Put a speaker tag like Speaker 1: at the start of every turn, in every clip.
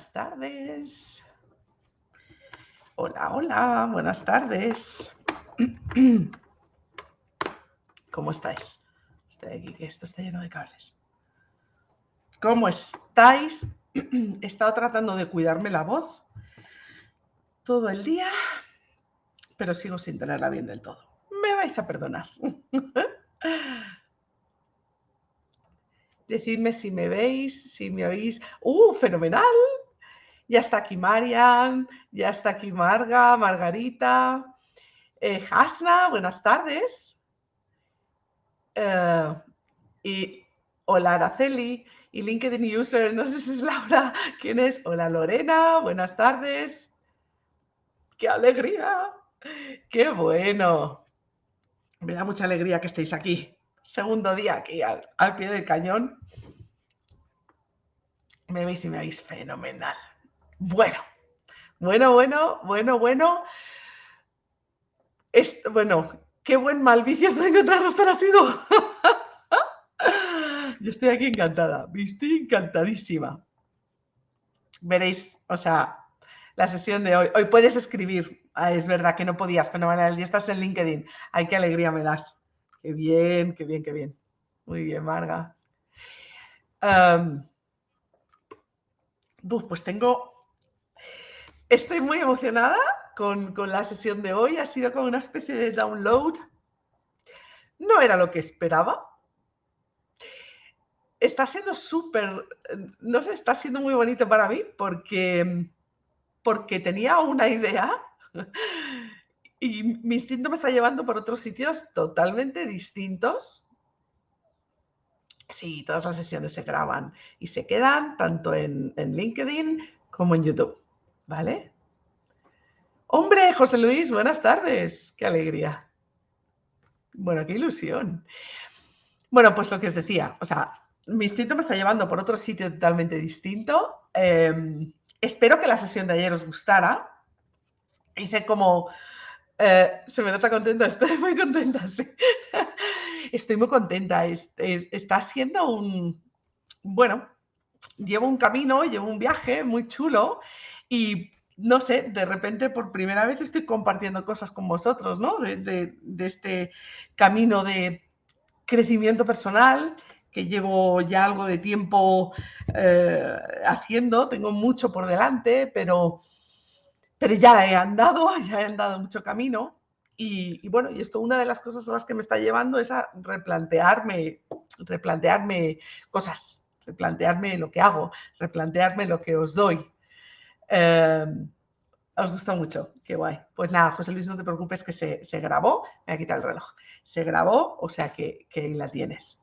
Speaker 1: buenas tardes. Hola, hola, buenas tardes. ¿Cómo estáis? Estoy aquí, que esto está lleno de cables. ¿Cómo estáis? He estado tratando de cuidarme la voz todo el día, pero sigo sin tenerla bien del todo. Me vais a perdonar. Decidme si me veis, si me oís. ¡Uh, fenomenal! Ya está aquí Marian, ya está aquí Marga, Margarita, eh, Hasna, buenas tardes. Eh, y hola Araceli y LinkedIn User, no sé si es Laura, ¿quién es? Hola Lorena, buenas tardes. ¡Qué alegría! ¡Qué bueno! Me da mucha alegría que estéis aquí. Segundo día aquí al, pie del cañón. Me veis y me veis fenomenal. Bueno, bueno, bueno, bueno, bueno. bueno, qué buen mal vicio estoy encontrando estar sido. Yo estoy aquí encantada, estoy encantadísima. Veréis, o sea, la sesión de hoy. Hoy puedes escribir. Ah, es verdad que no podías, fenomenal. Ya estás en LinkedIn. Ay, qué alegría me das. Qué bien, qué bien, qué bien. Muy bien, Marga. pues tengo. Estoy muy emocionada con, con la sesión de hoy. Ha sido como una especie de download. No era lo que esperaba, está siendo súper, no sé, está siendo muy bonito para mí porque porque tenía una idea y mi instinto me está llevando por otros sitios totalmente distintos. Sí, todas las sesiones se graban y se quedan tanto en, LinkedIn como en YouTube, ¿vale? Hombre, José Luis, buenas tardes. Qué alegría. Bueno, qué ilusión. Bueno, pues lo que os decía, o sea, mi instinto me está llevando por otro sitio totalmente distinto. Em, Espero que la sesión de ayer os gustara. Hice como... Eh, se me nota contenta, estoy muy contenta, sí. Estoy muy contenta. está siendo un... Bueno, llevo un camino, llevo un viaje muy chulo y no sé, de repente por primera vez estoy compartiendo cosas con vosotros, ¿no? De, este camino de crecimiento personal que llevo ya algo de tiempo eh, haciendo, tengo mucho por delante, pero, pero ya he andado, ya he andado mucho camino. Y, bueno, y esto una de las cosas a las que me está llevando es a replantearme, replantearme cosas, replantearme lo que hago, replantearme lo que os doy. Em, os gusta mucho, qué guay. Pues nada, José Luis, no te preocupes que se, se grabó, me voy a quitar el reloj, se grabó, o sea que, que ahí la tienes.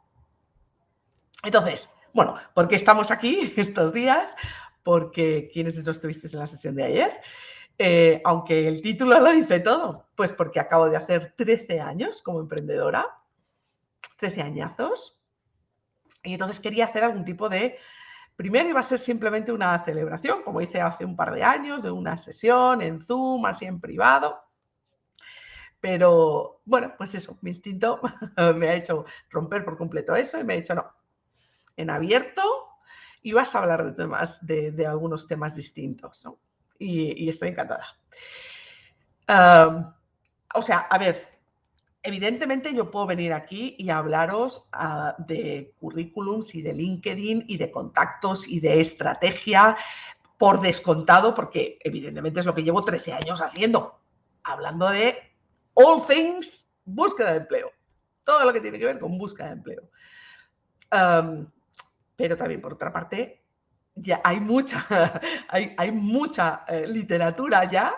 Speaker 1: Entonces, bueno, ¿por qué estamos aquí estos días? Porque quienes no estuvisteis en la sesión de ayer, eh, aunque el título lo dice todo, pues porque acabo de hacer 13 años como emprendedora, 13 añazos, y entonces quería hacer algún tipo de... Primero iba a ser simplemente una celebración, como hice hace un par de años, de una sesión en Zoom, así en privado. Pero bueno, pues eso, mi instinto me ha hecho romper por completo eso y me ha dicho, no, en abierto y vas a hablar de temas, de, algunos temas distintos, ¿no? Y, estoy encantada. o sea, a ver, evidentemente yo puedo venir aquí y hablaros ah, de currículums y de LinkedIn y de contactos y de estrategia por descontado, porque evidentemente es lo que llevo 13 años haciendo, hablando de all things, búsqueda de empleo, todo lo que tiene que ver con búsqueda de empleo. Pero también por otra parte ya hay mucha, hay, mucha eh, literatura ya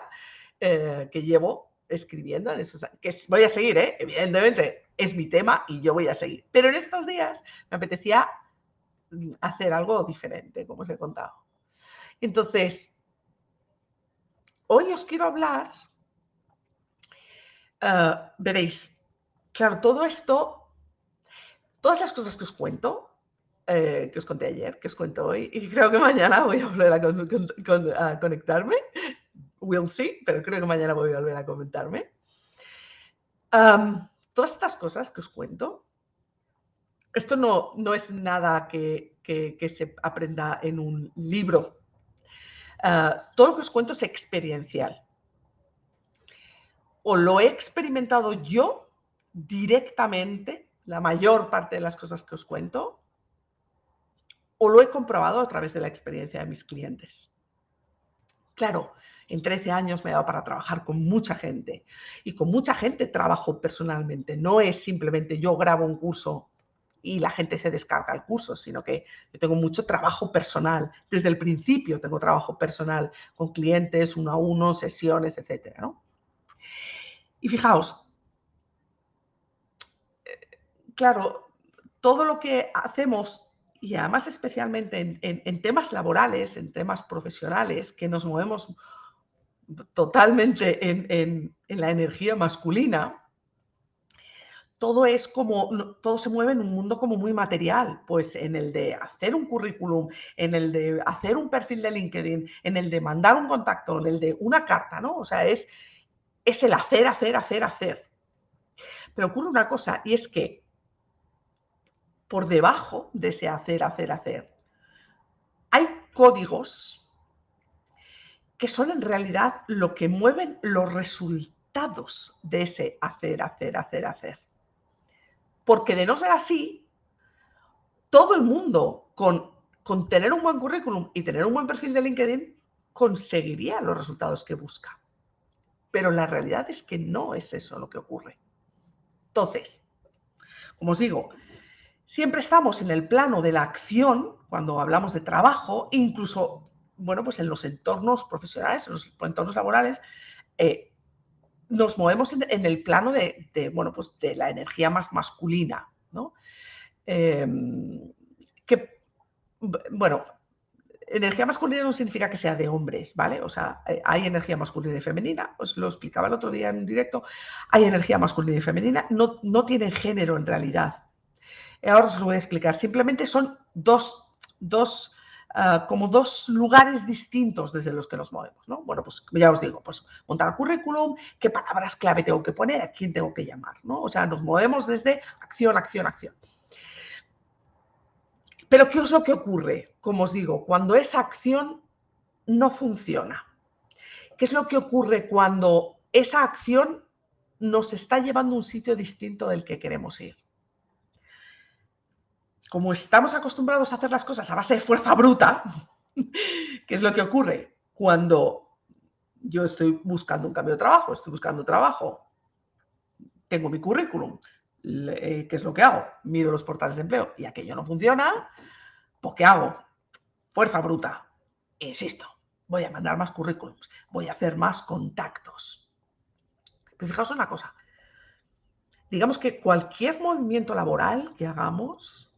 Speaker 1: eh, que llevo escribiendo en esos que voy a seguir, ¿eh? evidentemente es mi tema y yo voy a seguir. Pero en estos días me apetecía hacer algo diferente, como os he contado. Entonces, hoy os quiero hablar, veréis, claro, todo esto, todas las cosas que os cuento, eh, que os conté ayer, que os cuento hoy, y creo que mañana voy a volver a, conectarme. We'll see, pero creo que mañana voy a volver a comentarme. todas estas cosas que os cuento, esto no, no es nada que, que, se aprenda en un libro. eh, todo lo que os cuento es experiencial. O lo he experimentado yo directamente, la mayor parte de las cosas que os cuento, o lo he comprobado a través de la experiencia de mis clientes. Claro, en 13 años me he dado para trabajar con mucha gente y con mucha gente trabajo personalmente. No es simplemente yo grabo un curso y la gente se descarga el curso, sino que yo tengo mucho trabajo personal. Desde el principio tengo trabajo personal con clientes, uno a uno, sesiones, etc. Y fijaos, eh, claro, todo lo que hacemos y además especialmente en, temas laborales, en temas profesionales, que nos movemos totalmente en, la energía masculina, todo es como, todo se mueve en un mundo como muy material, pues en el de hacer un currículum, en el de hacer un perfil de LinkedIn, en el de mandar un contacto, en el de una carta, ¿no? O sea, es, es el hacer, hacer, hacer, hacer. Pero ocurre una cosa y es que por debajo de ese hacer, hacer, hacer, hay códigos que son en realidad lo que mueven los resultados de ese hacer, hacer, hacer, hacer. Porque de no ser así, todo el mundo con, con tener un buen currículum y tener un buen perfil de LinkedIn conseguiría los resultados que busca. Pero la realidad es que no es eso lo que ocurre. Entonces, como os digo, siempre estamos en el plano de la acción cuando hablamos de trabajo, incluso bueno, pues en los entornos profesionales, en los entornos laborales, eh, nos movemos en, el plano de, bueno, pues de la energía más masculina, ¿no? Em, que, bueno, energía masculina no significa que sea de hombres, ¿vale? O sea, eh, hay energía masculina y femenina, os lo explicaba el otro día en directo, hay energía masculina y femenina, no, no tienen género en realidad. Ahora os lo voy a explicar, simplemente son dos, dos Ah, como dos lugares distintos desde los que nos movemos. ¿no? Bueno, pues ya os digo, pues montar currículum, qué palabras clave tengo que poner, a quién tengo que llamar. ¿no? O sea, nos movemos desde acción, acción, acción. Pero ¿qué es lo que ocurre? Como os digo, cuando esa acción no funciona. ¿Qué es lo que ocurre cuando esa acción nos está llevando a un sitio distinto del que queremos ir? Como estamos acostumbrados a hacer las cosas a base de fuerza bruta, ¿qué es lo que ocurre? Cuando yo estoy buscando un cambio de trabajo, estoy buscando trabajo, tengo mi currículum, eh, ¿qué es lo que hago? Miro los portales de empleo y aquello no funciona, pues ¿qué hago? Fuerza bruta. Insisto, voy a mandar más currículums, voy a hacer más contactos. Pero fijaos una cosa, digamos que cualquier movimiento laboral que hagamos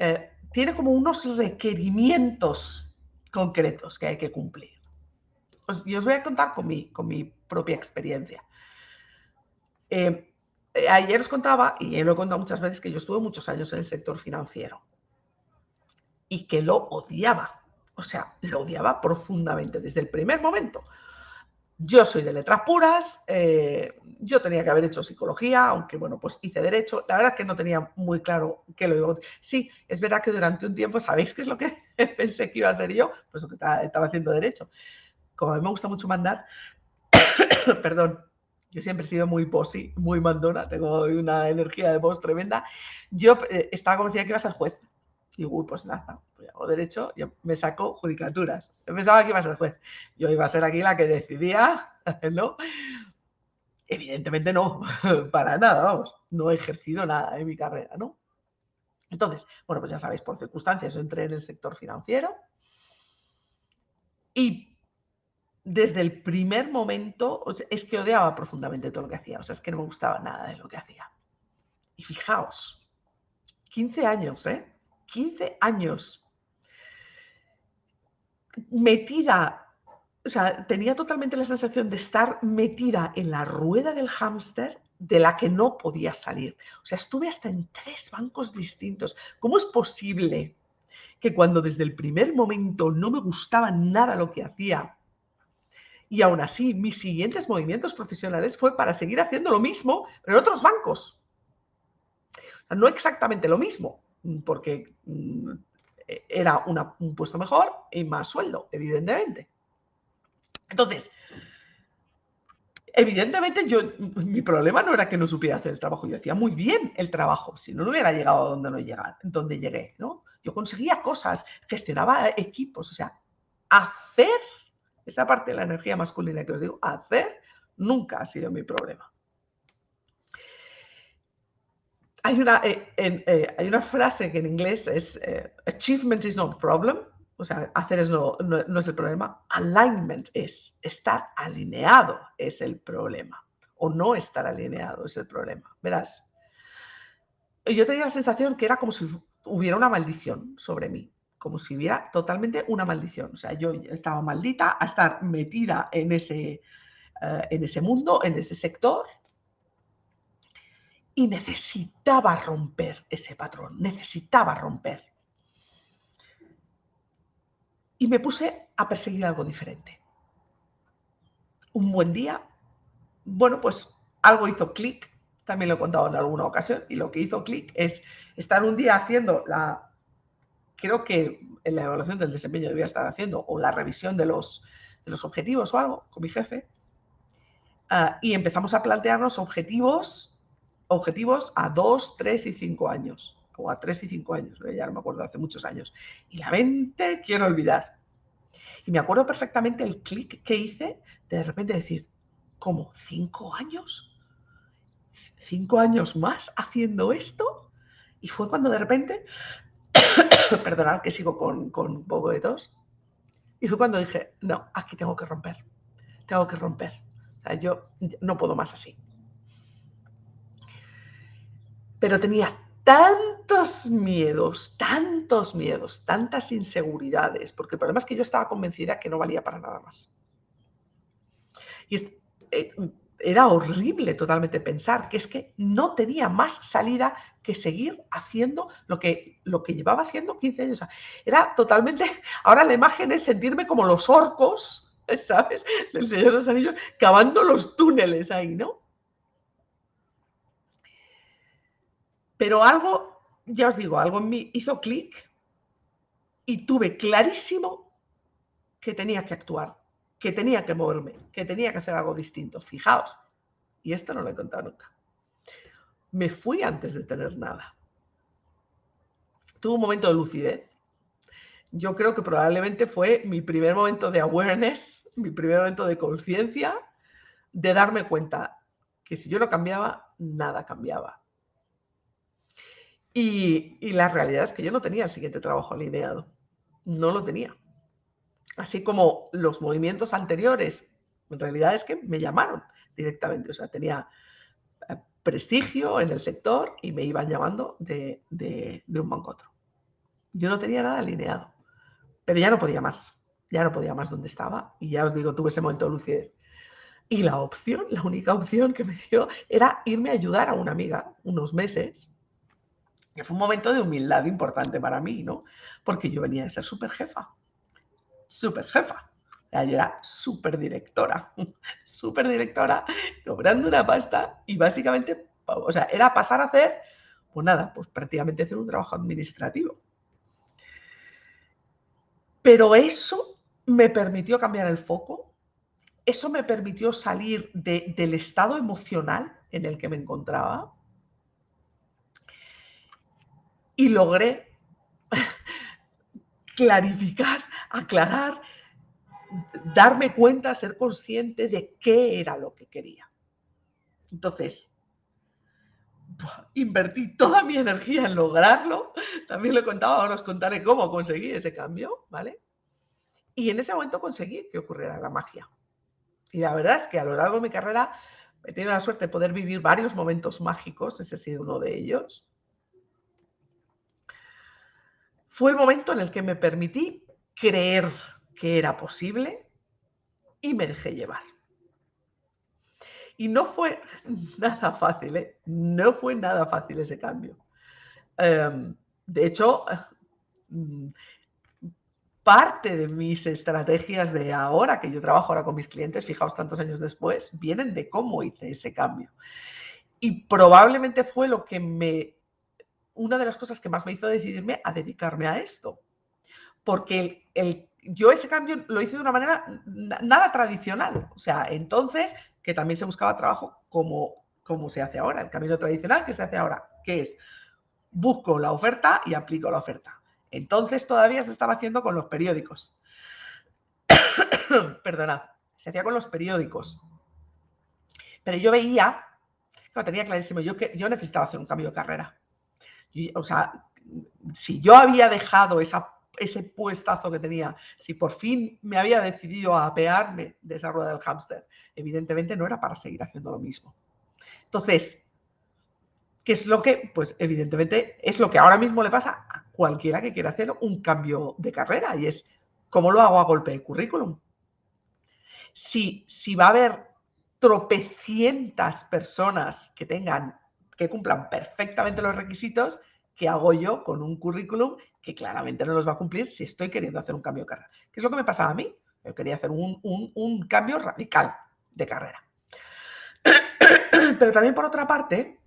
Speaker 1: eh, tiene como unos requerimientos concretos que hay que cumplir. y os voy a contar con mi, con mi propia experiencia. Eh, eh, ayer os contaba, y lo he contado muchas veces, que yo estuve muchos años en el sector financiero y que lo odiaba. O sea, lo odiaba profundamente desde el primer momento. Yo soy de letras puras, eh, yo tenía que haber hecho psicología, aunque bueno, pues hice derecho. La verdad es que no tenía muy claro qué lo iba a... Sí, es verdad que durante un tiempo, ¿sabéis qué es lo que pensé que iba a ser yo? Pues que estaba, estaba haciendo derecho. Como a mí me gusta mucho mandar, perdón, yo siempre he sido muy posi, muy mandona, tengo una energía de voz tremenda. Yo eh, estaba convencida que iba a ser juez. Y uy, pues nada, pues hago derecho, yo me saco judicaturas. Yo pensaba que iba a ser juez. Yo iba a ser aquí la que decidía, ¿no? Evidentemente no, para nada, vamos. No he ejercido nada en mi carrera, ¿no? Entonces, bueno, pues ya sabéis, por circunstancias entré en el sector financiero y desde el primer momento es que odiaba profundamente todo lo que hacía, o sea, es que no me gustaba nada de lo que hacía. Y fijaos, 15 años, ¿eh? 15 años metida, o sea, tenía totalmente la sensación de estar metida en la rueda del hámster de la que no podía salir. O sea, estuve hasta en tres bancos distintos. ¿Cómo es posible que cuando desde el primer momento no me gustaba nada lo que hacía, y aún así mis siguientes movimientos profesionales fue para seguir haciendo lo mismo, pero en otros bancos? no exactamente lo mismo, porque mm, era un puesto mejor y más sueldo, evidentemente. Entonces, evidentemente yo, mi problema no era que no supiera hacer el trabajo, yo hacía muy bien el trabajo, si no, no hubiera llegado a donde no llegué, ¿no? Yo conseguía cosas, gestionaba equipos, o sea, hacer, esa parte de la energía masculina que os digo, hacer nunca ha sido mi problema. Hay una, eh, eh, hay una frase que en inglés es eh, achievement is not problem, o sea, hacer es no, no, es el problema, alignment es, estar alineado es el problema, o no estar alineado es el problema. Verás, yo tenía la sensación que era como si hubiera una maldición sobre mí, como si hubiera totalmente una maldición. O sea, yo estaba maldita a estar metida en ese, en ese mundo, en ese sector, y necesitaba romper ese patrón, necesitaba romper y me puse a perseguir algo diferente. Un buen día, bueno, pues algo hizo clic, también lo he contado en alguna ocasión, y lo que hizo clic es estar un día haciendo la, creo que en la evaluación del desempeño debía estar haciendo, o la revisión de los, de los objetivos o algo con mi jefe, ah, y empezamos a plantearnos objetivos, objetivos a dos, tres y cinco años o a tres y cinco años, ya no me acuerdo, hace muchos años. Y la mente quiero olvidar. Y me acuerdo perfectamente el clic que hice de de repente decir, ¿cómo? ¿Cinco años? ¿Cinco años más haciendo esto? Y fue cuando de repente, perdonad que sigo con, con un poco de tos, y fue cuando dije, no, aquí tengo que romper, tengo que romper. O sea, yo no puedo más así. Pero tenía tantos miedos, tantos miedos, tantas inseguridades, porque el problema es que yo estaba convencida que no valía para nada más. Y eh, era horrible totalmente pensar que es que no tenía más salida que seguir haciendo lo que, lo que llevaba haciendo 15 años. Era totalmente, ahora la imagen es sentirme como los orcos, ¿sabes? Del Señor de los Anillos, cavando los túneles ahí, ¿no? Pero algo, ya os digo, algo en mí hizo clic y tuve clarísimo que tenía que actuar, que tenía que moverme, que tenía que hacer algo distinto. Fijaos, y esto no lo he contado nunca. Me fui antes de tener nada. Tuve un momento de lucidez. Yo creo que probablemente fue mi primer momento de awareness, mi primer momento de conciencia, de darme cuenta que si yo no cambiaba, nada cambiaba. Y, la realidad es que yo no tenía el siguiente trabajo alineado. No lo tenía. Así como los movimientos anteriores, en realidad es que me llamaron directamente. O sea, tenía eh, prestigio en el sector y me iban llamando de, un banco a otro. Yo no tenía nada alineado, pero ya no podía más. Ya no podía más donde estaba. Y ya os digo, tuve ese momento de lucidez. Y la opción, la única opción que me dio era irme a ayudar a una amiga unos meses fue un momento de humildad importante para mí, ¿no? Porque yo venía de ser súper jefa, súper jefa. Yo era súper directora, súper directora, cobrando una pasta y básicamente, o sea, era pasar a hacer, pues nada, pues prácticamente hacer un trabajo administrativo. Pero eso me permitió cambiar el foco, eso me permitió salir del estado emocional en el que me encontraba y logré clarificar, aclarar, darme cuenta, ser consciente de qué era lo que quería. Entonces, invertí toda mi energía en lograrlo. También lo he contado, ahora os contaré cómo conseguí ese cambio, ¿vale? Y en ese momento conseguí que ocurriera la magia. Y la verdad es que a lo largo de mi carrera he tenido la suerte de poder vivir varios momentos mágicos, ese ha sido uno de ellos. Fue el momento en el que me permití creer que era posible y me dejé llevar. Y no fue nada fácil, ¿eh? no fue nada fácil ese cambio. Em, de hecho, mm, parte de mis estrategias de ahora, que yo trabajo ahora con mis clientes, fijaos tantos años después, vienen de cómo hice ese cambio. Y probablemente fue lo que me una de las cosas que más me hizo decidirme a dedicarme a esto. Porque el, yo ese cambio lo hice de una manera nada tradicional. O sea, entonces, que también se buscaba trabajo como, como se hace ahora, el camino tradicional que se hace ahora, que es busco la oferta y aplico la oferta. Entonces todavía se estaba haciendo con los periódicos. Perdonad, se hacía con los periódicos. Pero yo veía, lo tenía clarísimo, yo, que, yo necesitaba hacer un cambio de carrera. O sea, si yo había dejado ese puestazo que tenía, si por fin me había decidido a apearme de esa rueda del hámster, evidentemente no era para seguir haciendo lo mismo. Entonces, ¿qué es lo que, pues evidentemente, es lo que ahora mismo le pasa a cualquiera que quiera hacer un cambio de carrera y es, ¿cómo lo hago a golpe de currículum? Si, si va a haber tropecientas personas que tengan, que cumplan perfectamente los requisitos, ¿qué hago yo con un currículum que claramente no los va a cumplir si estoy queriendo hacer un cambio de carrera? ¿Qué es lo que me pasaba a mí? Yo quería hacer un, cambio radical de carrera. Pero también por otra parte,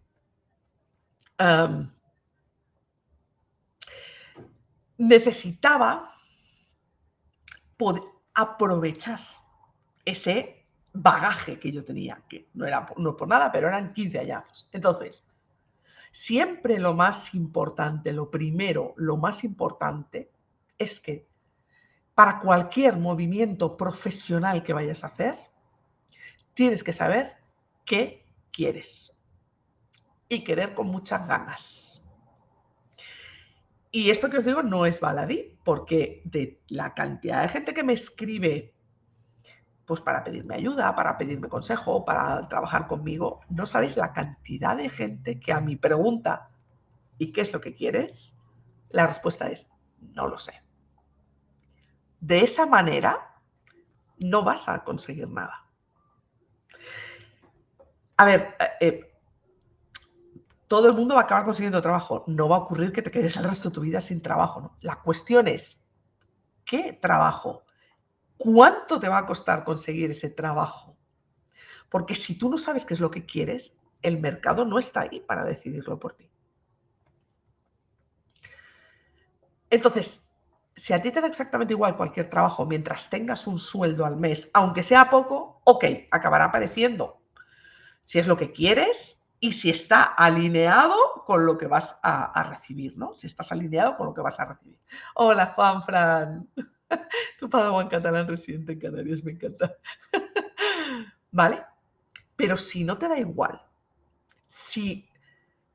Speaker 1: necesitaba poder aprovechar ese bagaje que yo tenía, que no era no por nada, pero eran 15 años. Entonces, siempre lo más importante, lo primero, lo más importante es que para cualquier movimiento profesional que vayas a hacer, tienes que saber qué quieres y querer con muchas ganas. Y esto que os digo no es baladí, porque de la cantidad de gente que me escribe pues para pedirme ayuda, para pedirme consejo, para trabajar conmigo. No sabéis la cantidad de gente que a mi pregunta, ¿y qué es lo que quieres? La respuesta es, no lo sé. De esa manera, no vas a conseguir nada. A ver, eh, eh, todo el mundo va a acabar consiguiendo trabajo. No va a ocurrir que te quedes el resto de tu vida sin trabajo. La cuestión es, ¿qué trabajo? ¿Cuánto te va a costar conseguir ese trabajo? Porque si tú no sabes qué es lo que quieres, el mercado no está ahí para decidirlo por ti. Entonces, si a ti te da exactamente igual cualquier trabajo mientras tengas un sueldo al mes, aunque sea poco, ok, acabará apareciendo. Si es lo que quieres y si está alineado con lo que vas a, a recibir, ¿no? Si estás alineado con lo que vas a recibir. Hola, Juan Fran. tu Padawan catalán residente en Canarias, me encanta. ¿Vale? Pero si no te da igual, si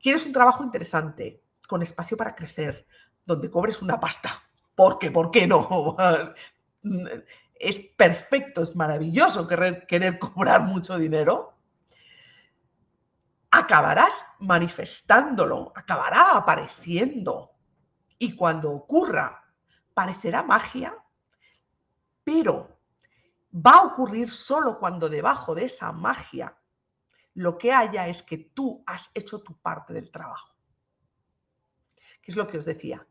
Speaker 1: quieres un trabajo interesante, con espacio para crecer, donde cobres una pasta, porque, ¿por qué no? Es perfecto, es maravilloso querer, querer cobrar mucho dinero, acabarás manifestándolo, acabará apareciendo. Y cuando ocurra, parecerá magia, pero va a ocurrir solo cuando debajo de esa magia lo que haya es que tú has hecho tu parte del trabajo. ¿Qué es lo que os decía?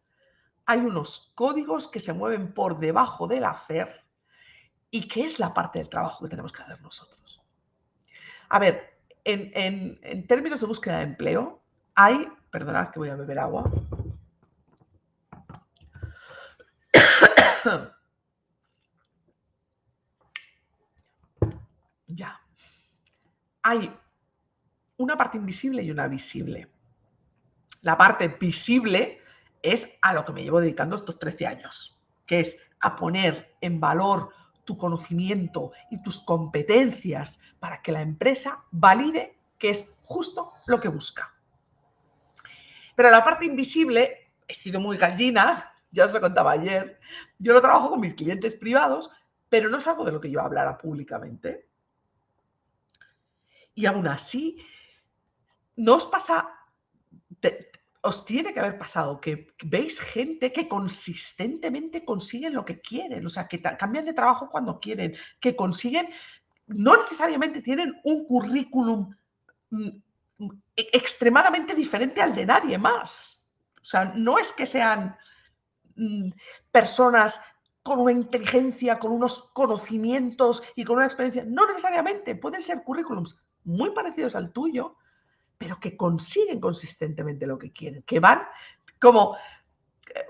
Speaker 1: Hay unos códigos que se mueven por debajo del hacer y que es la parte del trabajo que tenemos que hacer nosotros. A ver, en, en términos de búsqueda de empleo, hay, perdonad que voy a beber agua. Ya. Hay una parte invisible y una visible. La parte visible es a lo que me llevo dedicando estos 13 años, que es a poner en valor tu conocimiento y tus competencias para que la empresa valide que es justo lo que busca. Pero la parte invisible, he sido muy gallina, ya os lo contaba ayer, yo lo trabajo con mis clientes privados, pero no es algo de lo que yo hablara públicamente. Y aún así, ¿no os pasa, os tiene que haber pasado que veis gente que consistentemente consiguen lo que quieren, o sea, que cambian de trabajo cuando quieren, que consiguen, no necesariamente tienen un currículum mm, mm, e, extremadamente diferente al de nadie más. O sea, no es que sean mm, personas con una inteligencia, con unos conocimientos y con una experiencia. No necesariamente, pueden ser currículums muy parecidos al tuyo, pero que consiguen consistentemente lo que quieren, que van como,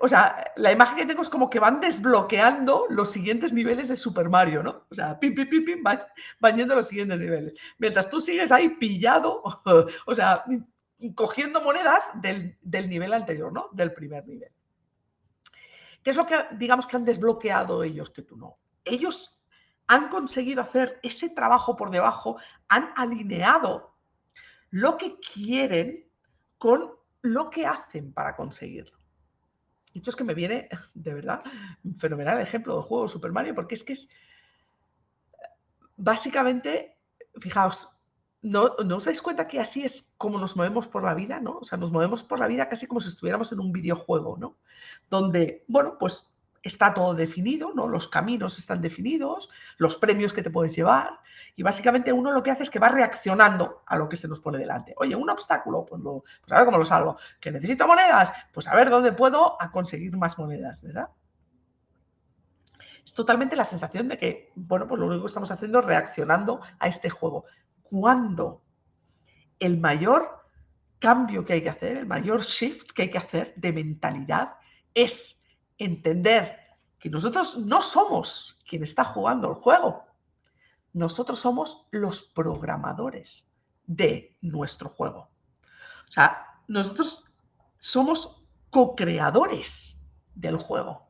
Speaker 1: o sea, la imagen que tengo es como que van desbloqueando los siguientes niveles de Super Mario, ¿no? O sea, pim, pim, pim, pim, van, van yendo los siguientes niveles. Mientras tú sigues ahí pillado, o sea, cogiendo monedas del, del nivel anterior, ¿no? Del primer nivel. ¿Qué es lo que, digamos, que han desbloqueado ellos que tú no? Ellos han conseguido hacer ese trabajo por debajo, han alineado lo que quieren con lo que hacen para conseguirlo. De hecho, es que me viene, de verdad, un fenomenal ejemplo del juego Super Mario, porque es que es básicamente, fijaos, ¿no, ¿no os dais cuenta que así es como nos movemos por la vida, ¿no? O sea, nos movemos por la vida casi como si estuviéramos en un videojuego, ¿no? Donde, bueno, pues está todo definido, ¿no? Los caminos están definidos, los premios que te puedes llevar y básicamente uno lo que hace es que va reaccionando a lo que se nos pone delante. Oye, un obstáculo, pues, lo, pues a ver cómo lo salvo. ¿Que necesito monedas? Pues a ver dónde puedo conseguir más monedas, ¿verdad? Es totalmente la sensación de que, bueno, pues lo único que estamos haciendo es reaccionando a este juego. Cuando el mayor cambio que hay que hacer, el mayor shift que hay que hacer de mentalidad es entender que nosotros no somos quien está jugando el juego. Nosotros somos los programadores de nuestro juego. O sea, nosotros somos co-creadores del juego.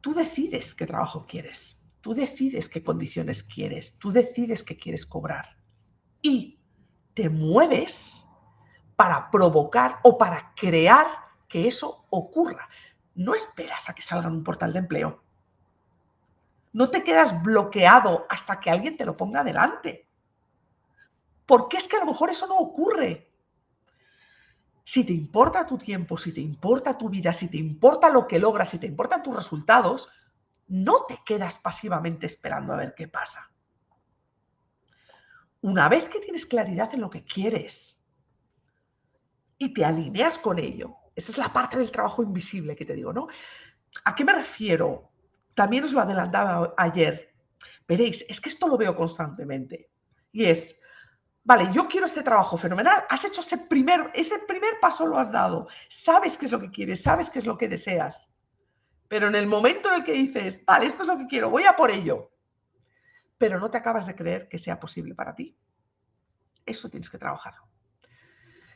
Speaker 1: Tú decides qué trabajo quieres, tú decides qué condiciones quieres, tú decides qué quieres cobrar y te mueves para provocar o para crear que eso ocurra. No esperas a que salga en un portal de empleo. No te quedas bloqueado hasta que alguien te lo ponga delante. Porque es que a lo mejor eso no ocurre. Si te importa tu tiempo, si te importa tu vida, si te importa lo que logras, si te importan tus resultados, no te quedas pasivamente esperando a ver qué pasa. Una vez que tienes claridad en lo que quieres y te alineas con ello, esa es la parte del trabajo invisible que te digo, ¿no? ¿A qué me refiero? También os lo adelantaba ayer. Veréis, es que esto lo veo constantemente. Y es, vale, yo quiero este trabajo fenomenal, has hecho ese primer, ese primer paso lo has dado, sabes qué es lo que quieres, sabes qué es lo que deseas. Pero en el momento en el que dices, vale, esto es lo que quiero, voy a por ello, pero no te acabas de creer que sea posible para ti, eso tienes que trabajarlo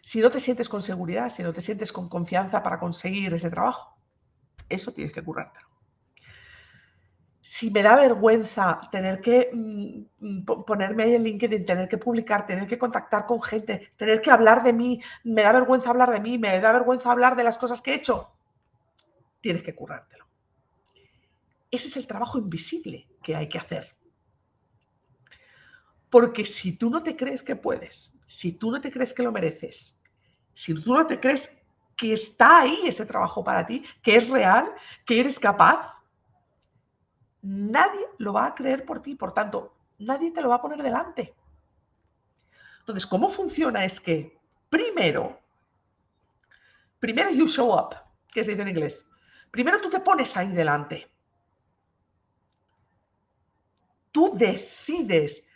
Speaker 1: si no te sientes con seguridad, si no te sientes con confianza para conseguir ese trabajo, eso tienes que currártelo. Si me da vergüenza tener que mm, ponerme ahí en LinkedIn, tener que publicar, tener que contactar con gente, tener que hablar de mí, me da vergüenza hablar de mí, me da vergüenza hablar de las cosas que he hecho, tienes que currártelo. Ese es el trabajo invisible que hay que hacer. Porque si tú no te crees que puedes, si tú no te crees que lo mereces, si tú no te crees que está ahí ese trabajo para ti, que es real, que eres capaz, nadie lo va a creer por ti. Por tanto, nadie te lo va a poner delante. Entonces, ¿cómo funciona? Es que primero, primero you show up, que se dice en inglés. Primero tú te pones ahí delante. Tú decides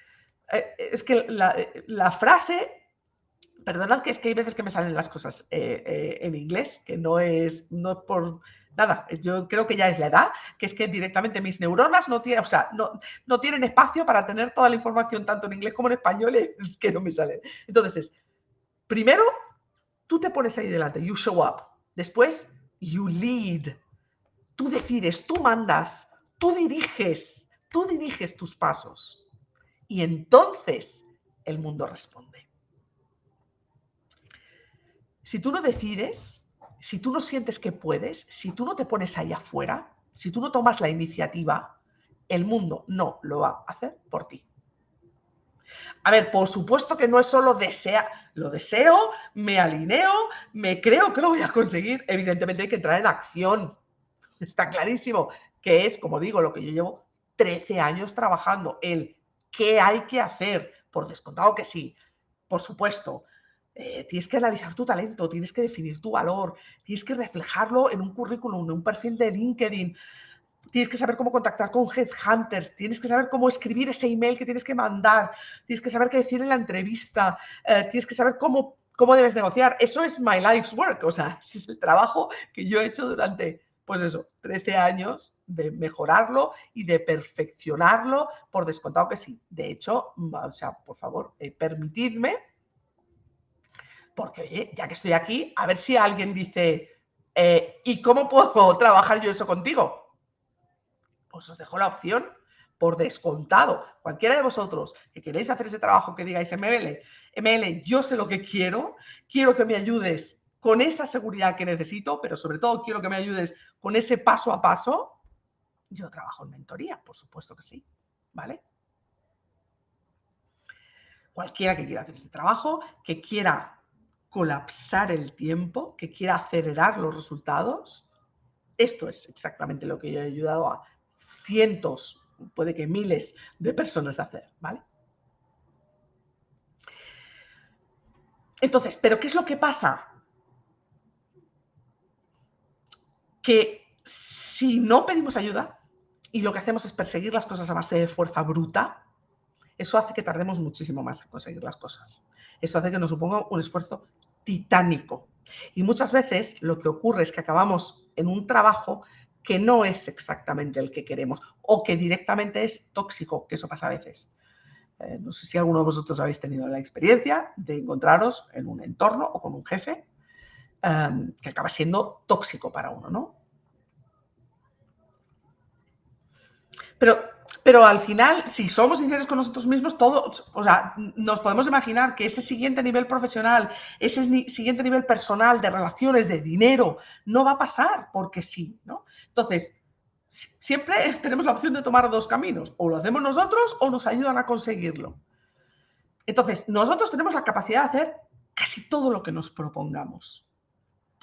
Speaker 1: eh, es que la, frase, perdonad que es que hay veces que me salen las cosas eh, eh, en inglés, que no es, no por nada, yo creo que ya es la edad, que es que directamente mis neuronas no tienen, o sea, no, no tienen espacio para tener toda la información tanto en inglés como en español, es que no me sale. Entonces es, primero, tú te pones ahí delante, you show up. Después, you lead. Tú decides, tú mandas, tú diriges, tú diriges tus pasos y entonces el mundo responde. Si tú no decides, si tú no sientes que puedes, si tú no te pones ahí afuera, si tú no tomas la iniciativa, el mundo no lo va a hacer por ti. A ver, por supuesto que no es solo desear, lo deseo, me alineo, me creo que lo voy a conseguir. Evidentemente hay que entrar en acción. Está clarísimo que es, como digo, lo que yo llevo 13 años trabajando, el ¿Qué hay que hacer? Por descontado que sí, por supuesto. Eh, tienes que analizar tu talento, tienes que definir tu valor, tienes que reflejarlo en un currículum, en un perfil de LinkedIn, tienes que saber cómo contactar con headhunters, tienes que saber cómo escribir ese email que tienes que mandar, tienes que saber qué decir en la entrevista, eh, tienes que saber cómo, ¿Cómo debes negociar? Eso es my life's work, o sea, es el trabajo que yo he hecho durante, pues eso, 13 años de mejorarlo y de perfeccionarlo, por descontado que sí. De hecho, o sea, por favor, eh, permitidme, porque oye, ya que estoy aquí, a ver si alguien dice, eh, ¿y cómo puedo trabajar yo eso contigo? Pues os dejo la opción por descontado. Cualquiera de vosotros que queréis hacer ese trabajo que digáis ML, ML, yo sé lo que quiero, quiero que me ayudes con esa seguridad que necesito, pero sobre todo quiero que me ayudes con ese paso a paso. Yo trabajo en mentoría, por supuesto que sí, ¿vale? Cualquiera que quiera hacer este trabajo, que quiera colapsar el tiempo, que quiera acelerar los resultados, esto es exactamente lo que yo he ayudado a cientos puede que miles de personas hacer, ¿vale? Entonces, ¿pero qué es lo que pasa? Que si no pedimos ayuda y lo que hacemos es perseguir las cosas a base de fuerza bruta, eso hace que tardemos muchísimo más en conseguir las cosas. Eso hace que nos suponga un esfuerzo titánico. Y muchas veces lo que ocurre es que acabamos en un trabajo que no es exactamente el que queremos o que directamente es tóxico, que eso pasa a veces. Eh, no sé si alguno de vosotros habéis tenido la experiencia de encontraros en un entorno o con un jefe em, que acaba siendo tóxico para uno, ¿no? Pero pero al final, si somos sinceros con nosotros mismos, todos, o sea, nos podemos imaginar que ese siguiente nivel profesional, ese siguiente nivel personal de relaciones, de dinero, no va a pasar porque sí, ¿no? Entonces, siempre tenemos la opción de tomar dos caminos, o lo hacemos nosotros o nos ayudan a conseguirlo. Entonces, nosotros tenemos la capacidad de hacer casi todo lo que nos propongamos.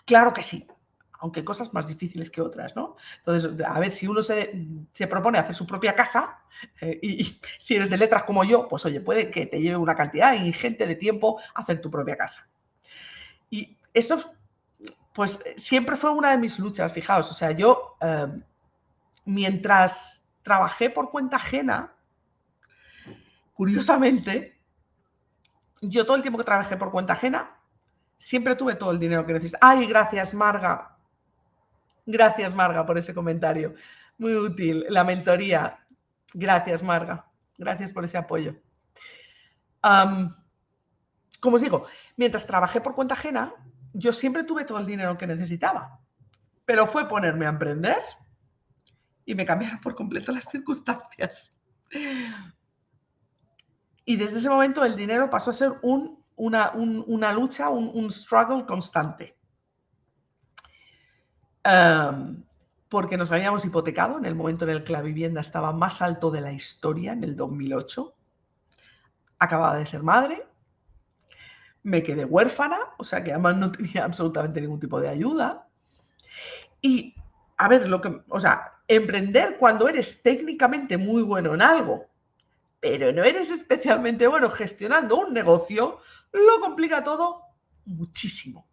Speaker 1: Claro que sí aunque cosas más difíciles que otras, ¿no? Entonces, a ver, si uno se, propone hacer su propia casa, eh, y, si eres de letras como yo, pues oye, puede que te lleve una cantidad ingente de tiempo hacer tu propia casa. Y eso, pues siempre fue una de mis luchas, fijaos, o sea, yo, em, mientras trabajé por cuenta ajena, curiosamente, yo todo el tiempo que trabajé por cuenta ajena, siempre tuve todo el dinero que necesitaba. Ay, gracias, Marga. Gracias, Marga, por ese comentario. Muy útil. La mentoría. Gracias, Marga. Gracias por ese apoyo. como os digo, mientras trabajé por cuenta ajena, yo siempre tuve todo el dinero que necesitaba. Pero fue ponerme a emprender y me cambiaron por completo las circunstancias. Y desde ese momento el dinero pasó a ser un, una, lucha, un struggle constante porque nos habíamos hipotecado en el momento en el que la vivienda estaba más alto de la historia, en el 2008. Acababa de ser madre, me quedé huérfana, o sea que además no tenía absolutamente ningún tipo de ayuda. Y, a ver, lo que, o sea, emprender cuando eres técnicamente muy bueno en algo, pero no eres especialmente bueno gestionando un negocio, lo complica todo muchísimo.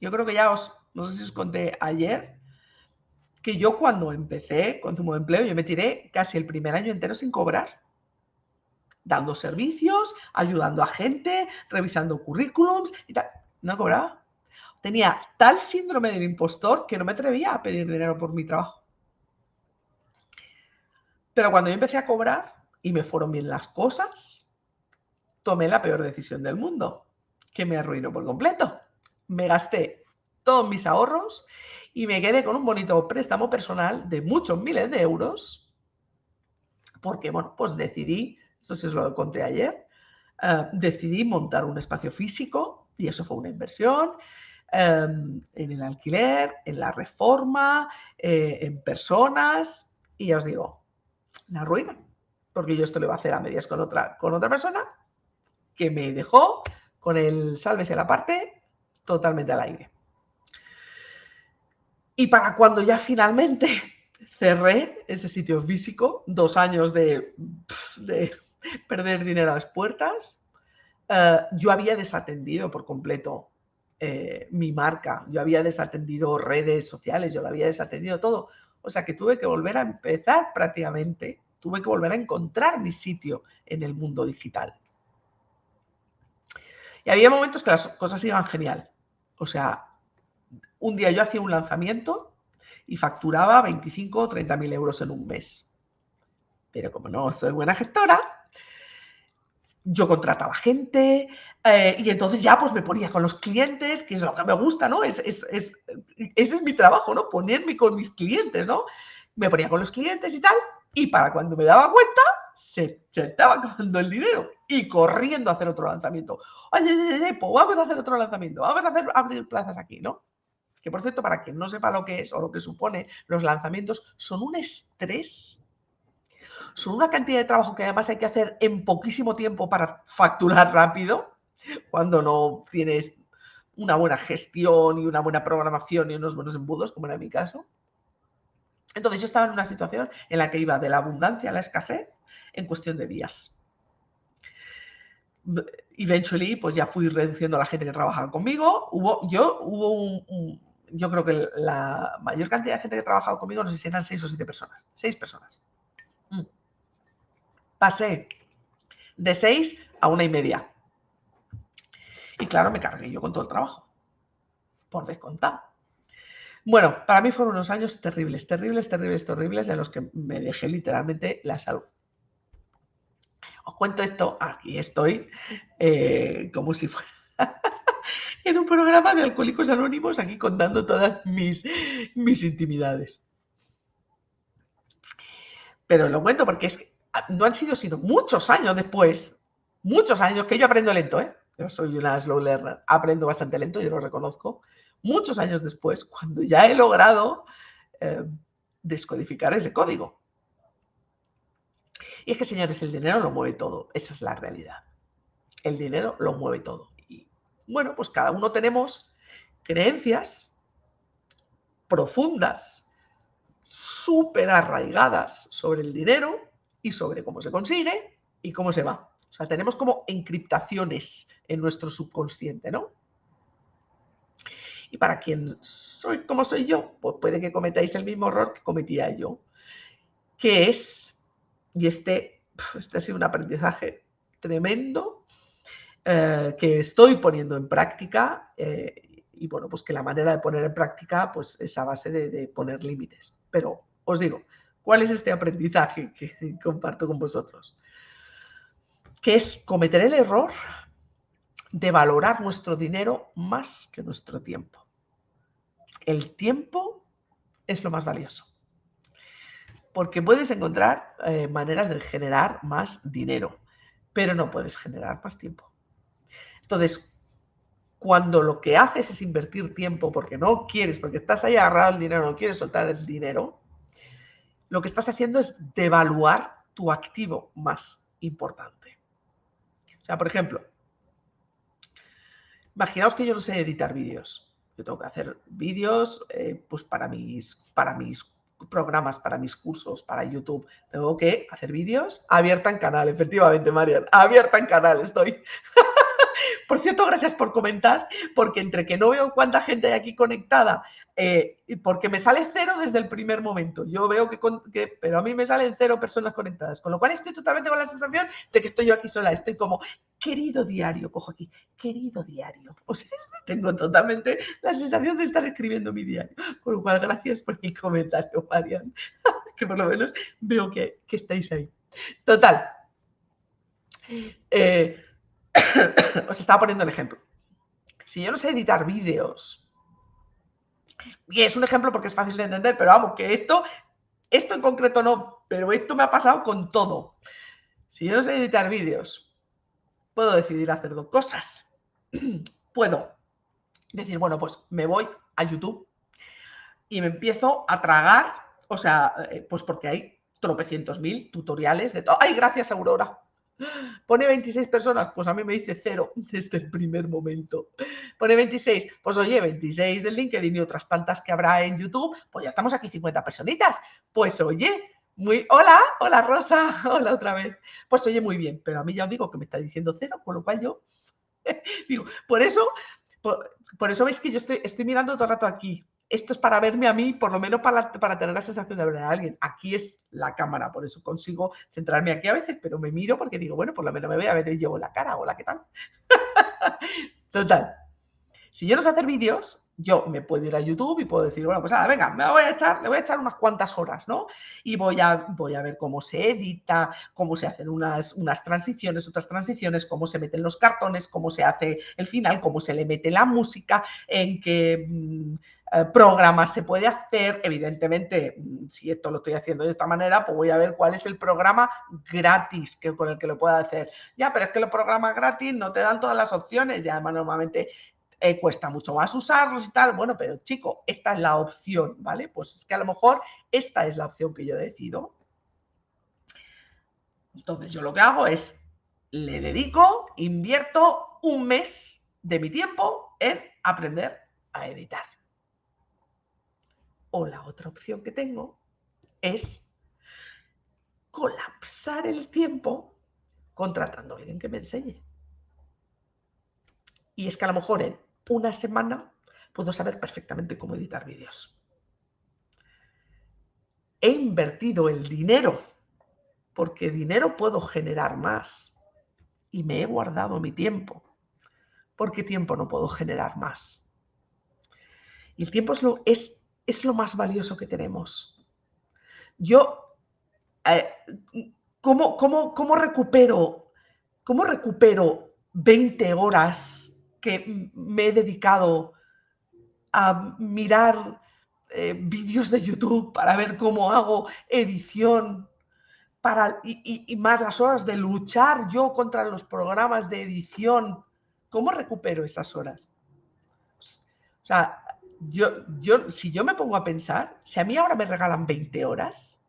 Speaker 1: Yo creo que ya os no sé si os conté ayer que yo cuando empecé Consumo de Empleo, yo me tiré casi el primer año entero sin cobrar, dando servicios, ayudando a gente, revisando currículums y tal. No cobraba. Tenía tal síndrome del impostor que no me atrevía a pedir dinero por mi trabajo. Pero cuando yo empecé a cobrar y me fueron bien las cosas, tomé la peor decisión del mundo, que me arruinó por completo. Me gasté todos mis ahorros y me quedé con un bonito préstamo personal de muchos miles de euros, porque, bueno, pues decidí, esto se os lo conté ayer, eh, decidí montar un espacio físico y eso fue una inversión em, en el alquiler, en la reforma, eh, en personas y ya os digo, la ruina, porque yo esto lo iba a hacer a medias con otra, con otra persona que me dejó con el sálvese la parte totalmente al aire. Y para cuando ya finalmente cerré ese sitio físico, dos años de, perder dinero a las puertas, eh, yo había desatendido por completo eh, mi marca, yo había desatendido redes sociales, yo lo había desatendido todo. O sea que tuve que volver a empezar prácticamente, tuve que volver a encontrar mi sitio en el mundo digital. Y había momentos que las cosas iban genial. O sea, un día yo hacía un lanzamiento y facturaba 25 o 30 mil euros en un mes. Pero como no soy buena gestora, yo contrataba gente eh, y entonces ya pues me ponía con los clientes, que es lo que me gusta, ¿no? Es, es, ese es mi trabajo, ¿no? Ponerme con mis clientes, ¿no? Me ponía con los clientes y tal, y para cuando me daba cuenta, se, estaba acabando el dinero y corriendo a hacer otro lanzamiento. Oye, pues vamos a hacer otro lanzamiento, vamos a hacer abrir plazas aquí, ¿no? Por cierto, para quien no sepa lo que es o lo que supone, los lanzamientos son un estrés son una cantidad de trabajo que además hay que hacer en poquísimo tiempo para facturar rápido, cuando no tienes una buena gestión y una buena programación y unos buenos embudos, como era mi caso. Entonces yo estaba en una situación en la que iba de la abundancia a la escasez en cuestión de días. Eventually, pues ya fui reduciendo a la gente que trabajaba conmigo. Hubo, yo, hubo un, yo creo que la mayor cantidad de gente que trabajaba conmigo, no sé si eran seis o siete personas. Seis personas. Mm. Pasé de seis a una y media. Y claro, me cargué yo con todo el trabajo. Por descontado. Bueno, para mí fueron unos años terribles, terribles, terribles, terribles, en los que me dejé literalmente la salud. Os cuento esto, aquí estoy, eh, como si fuera en un programa de Alcohólicos Anónimos, aquí contando todas mis, mis intimidades. Pero lo cuento porque es que no han sido sino muchos años después, muchos años, que yo aprendo lento, ¿eh? Yo soy una slow learner, aprendo bastante lento, yo lo reconozco muchos años después, cuando ya he logrado eh, descodificar ese código. Y es que, señores, el dinero lo mueve todo, esa es la realidad. El dinero lo mueve todo. Bueno, pues cada uno tenemos creencias profundas, súper arraigadas sobre el dinero y sobre cómo se consigue y cómo se va. O sea, tenemos como encriptaciones en nuestro subconsciente, ¿no? Y para quien soy como soy yo, pues puede que cometáis el mismo error que cometía yo, que es, y este, este ha sido un aprendizaje tremendo, eh, que estoy poniendo en práctica, eh, y bueno, pues que la manera de poner en práctica, pues es a base de, poner límites. Pero os digo, ¿cuál es este aprendizaje que comparto con vosotros? Que es cometer el error de valorar nuestro dinero más que nuestro tiempo. El tiempo es lo más valioso. Porque puedes encontrar eh, maneras de generar más dinero, pero no puedes generar más tiempo. Entonces, cuando lo que haces es invertir tiempo porque no quieres, porque estás ahí agarrado al dinero, no quieres soltar el dinero, lo que estás haciendo es devaluar tu activo más importante. O sea, por ejemplo, Imaginaos que yo no sé editar vídeos. Yo tengo que hacer vídeos eh, pues para mis, para mis programas, para mis cursos, para YouTube. Tengo que hacer vídeos. Abierta en canal, efectivamente, Marian. Abierta en canal estoy. Por cierto, gracias por comentar, porque entre que no veo cuánta gente hay aquí conectada, eh, porque me sale cero desde el primer momento. Yo veo que, pero a mí me salen cero personas conectadas, con lo cual estoy totalmente con la sensación de que estoy yo aquí sola. Estoy como, querido diario, cojo aquí, querido diario. O sea, tengo totalmente la sensación de estar escribiendo mi diario. Con lo cual, gracias por mi comentario, Marian, que por lo menos veo que, que estáis ahí. Total. Eh, os estaba poniendo el ejemplo. Si yo no sé editar vídeos, y es un ejemplo porque es fácil de entender, pero vamos, que esto, esto en concreto no, pero esto me ha pasado con todo. Si yo no sé editar vídeos, puedo decidir hacer dos cosas. puedo decir, bueno, pues me voy a YouTube y me empiezo a tragar, o sea, eh, pues porque hay tropecientos mil tutoriales de todo. ¡Ay, gracias, Aurora! Pone 26 personas, pues a mí me dice cero desde el primer momento. Pone 26, pues oye, 26 del LinkedIn y otras tantas que habrá en YouTube, pues ya estamos aquí 50 personitas. Pues oye, muy, hola, hola Rosa, hola otra vez. Pues oye, muy bien, pero a mí ya os digo que me está diciendo cero, con lo cual yo digo, por eso, por, eso veis que yo estoy, estoy mirando todo el rato aquí, esto es para verme a mí, por lo menos para, para, tener la sensación de ver a alguien. Aquí es la cámara, por eso consigo centrarme aquí a veces, pero me miro porque digo, bueno, por lo menos me voy a ver yo la cara, hola, ¿qué tal? Total. Si yo no sé hacer vídeos, yo me puedo ir a YouTube y puedo decir, bueno, pues nada, venga, me voy a echar, le voy a echar unas cuantas horas, ¿no? Y voy a, voy a ver cómo se edita, cómo se hacen unas, unas transiciones, otras transiciones, cómo se meten los cartones, cómo se hace el final, cómo se le mete la música, en qué mm, eh, programas se puede hacer. Evidentemente, mm, si esto lo estoy haciendo de esta manera, pues voy a ver cuál es el programa gratis que, con el que lo pueda hacer. Ya, pero es que los programas gratis no te dan todas las opciones y además normalmente eh, cuesta mucho más usarlos y tal. Bueno, pero chico, esta es la opción, ¿vale? Pues es que a lo mejor esta es la opción que yo decido. Entonces yo lo que hago es, le dedico, invierto un mes de mi tiempo en aprender a editar. O la otra opción que tengo es colapsar el tiempo contratando a alguien que me enseñe. Y es que a lo mejor en una semana puedo saber perfectamente cómo editar vídeos. He invertido el dinero, porque dinero puedo generar más. Y me he guardado mi tiempo, porque tiempo no puedo generar más. Y el tiempo es lo, es, es lo más valioso que tenemos. Yo, eh, ¿cómo, cómo, recupero, ¿cómo recupero 20 horas que me he dedicado a mirar eh, vídeos de YouTube para ver cómo hago edición para, y, más las horas de luchar yo contra los programas de edición. ¿Cómo recupero esas horas? O sea, yo, yo, si yo me pongo a pensar, si a mí ahora me regalan 20 horas,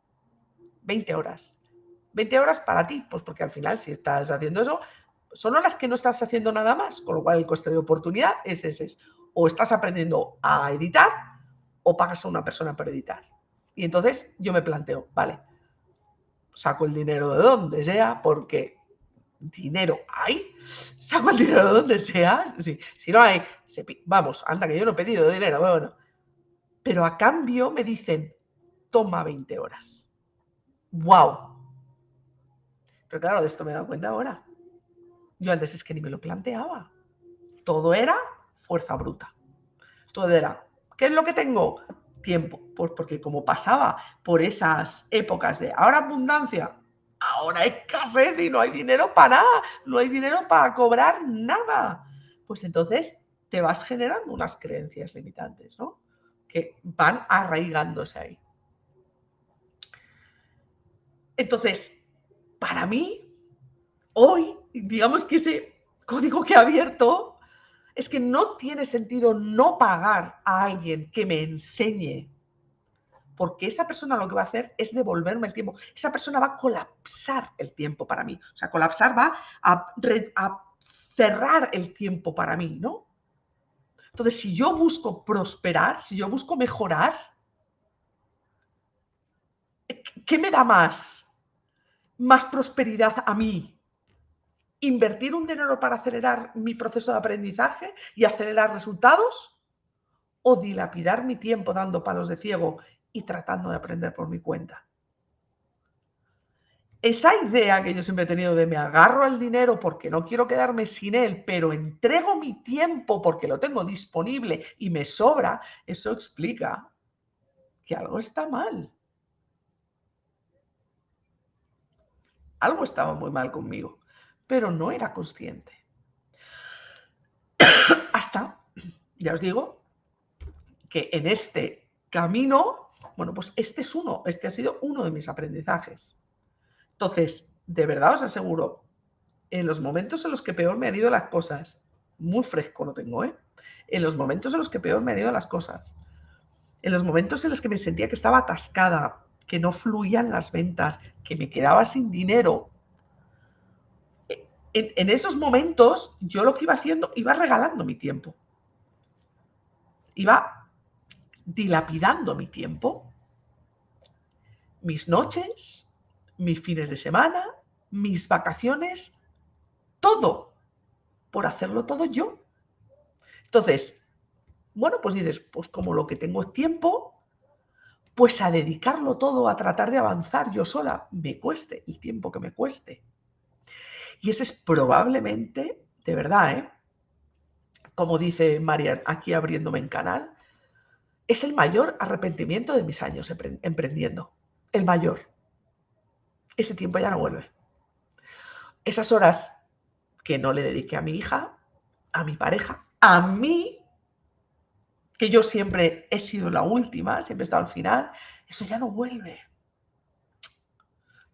Speaker 1: 20 horas, 20 horas para ti, pues porque al final si estás haciendo eso, son las que no estás haciendo nada más, con lo cual el coste de oportunidad es ese. O estás aprendiendo a editar o pagas a una persona por editar. Y entonces yo me planteo, vale, saco el dinero de donde sea, porque dinero hay, saco el dinero de donde sea, si no hay, vamos, anda que yo no he pedido dinero, bueno, pero a cambio me dicen, toma 20 horas. ¡Wow! Pero claro, de esto me he dado cuenta ahora. Yo antes es que ni me lo planteaba. Todo era fuerza bruta. Todo era, ¿qué es lo que tengo? Tiempo. Pues porque como pasaba por esas épocas de ahora abundancia, ahora escasez y no hay dinero para nada, no hay dinero para cobrar nada. Pues entonces te vas generando unas creencias limitantes, ¿no? Que van arraigándose ahí. Entonces, para mí, hoy digamos que ese código que he abierto es que no tiene sentido no pagar a alguien que me enseñe, porque esa persona lo que va a hacer es devolverme el tiempo. Esa persona va a colapsar el tiempo para mí. O sea, colapsar va a, cerrar el tiempo para mí, ¿no? Entonces, si yo busco prosperar, si yo busco mejorar, ¿qué me da más? Más prosperidad a mí invertir un dinero para acelerar mi proceso de aprendizaje y acelerar resultados o dilapidar mi tiempo dando palos de ciego y tratando de aprender por mi cuenta. Esa idea que yo siempre he tenido de me agarro al dinero porque no quiero quedarme sin él, pero entrego mi tiempo porque lo tengo disponible y me sobra, eso explica que algo está mal. Algo estaba muy mal conmigo pero no era consciente. Hasta, ya os digo, que en este camino, bueno, pues este es uno, este ha sido uno de mis aprendizajes. Entonces, de verdad os aseguro, en los momentos en los que peor me han ido las cosas, muy fresco lo tengo, ¿eh? En los momentos en los que peor me han ido las cosas, en los momentos en los que me sentía que estaba atascada, que no fluían las ventas, que me quedaba sin dinero, en, esos momentos yo lo que iba haciendo, iba regalando mi tiempo. Iba dilapidando mi tiempo, mis noches, mis fines de semana, mis vacaciones, todo, por hacerlo todo yo. Entonces, bueno, pues dices, pues como lo que tengo es tiempo, pues a dedicarlo todo a tratar de avanzar yo sola, me cueste el tiempo que me cueste. Y ese es probablemente, de verdad, ¿eh? como dice Marian, aquí abriéndome en canal, es el mayor arrepentimiento de mis años emprendiendo. El mayor. Ese tiempo ya no vuelve. Esas horas que no le dediqué a mi hija, a mi pareja, a mí, que yo siempre he sido la última, siempre he estado al final, eso ya no vuelve.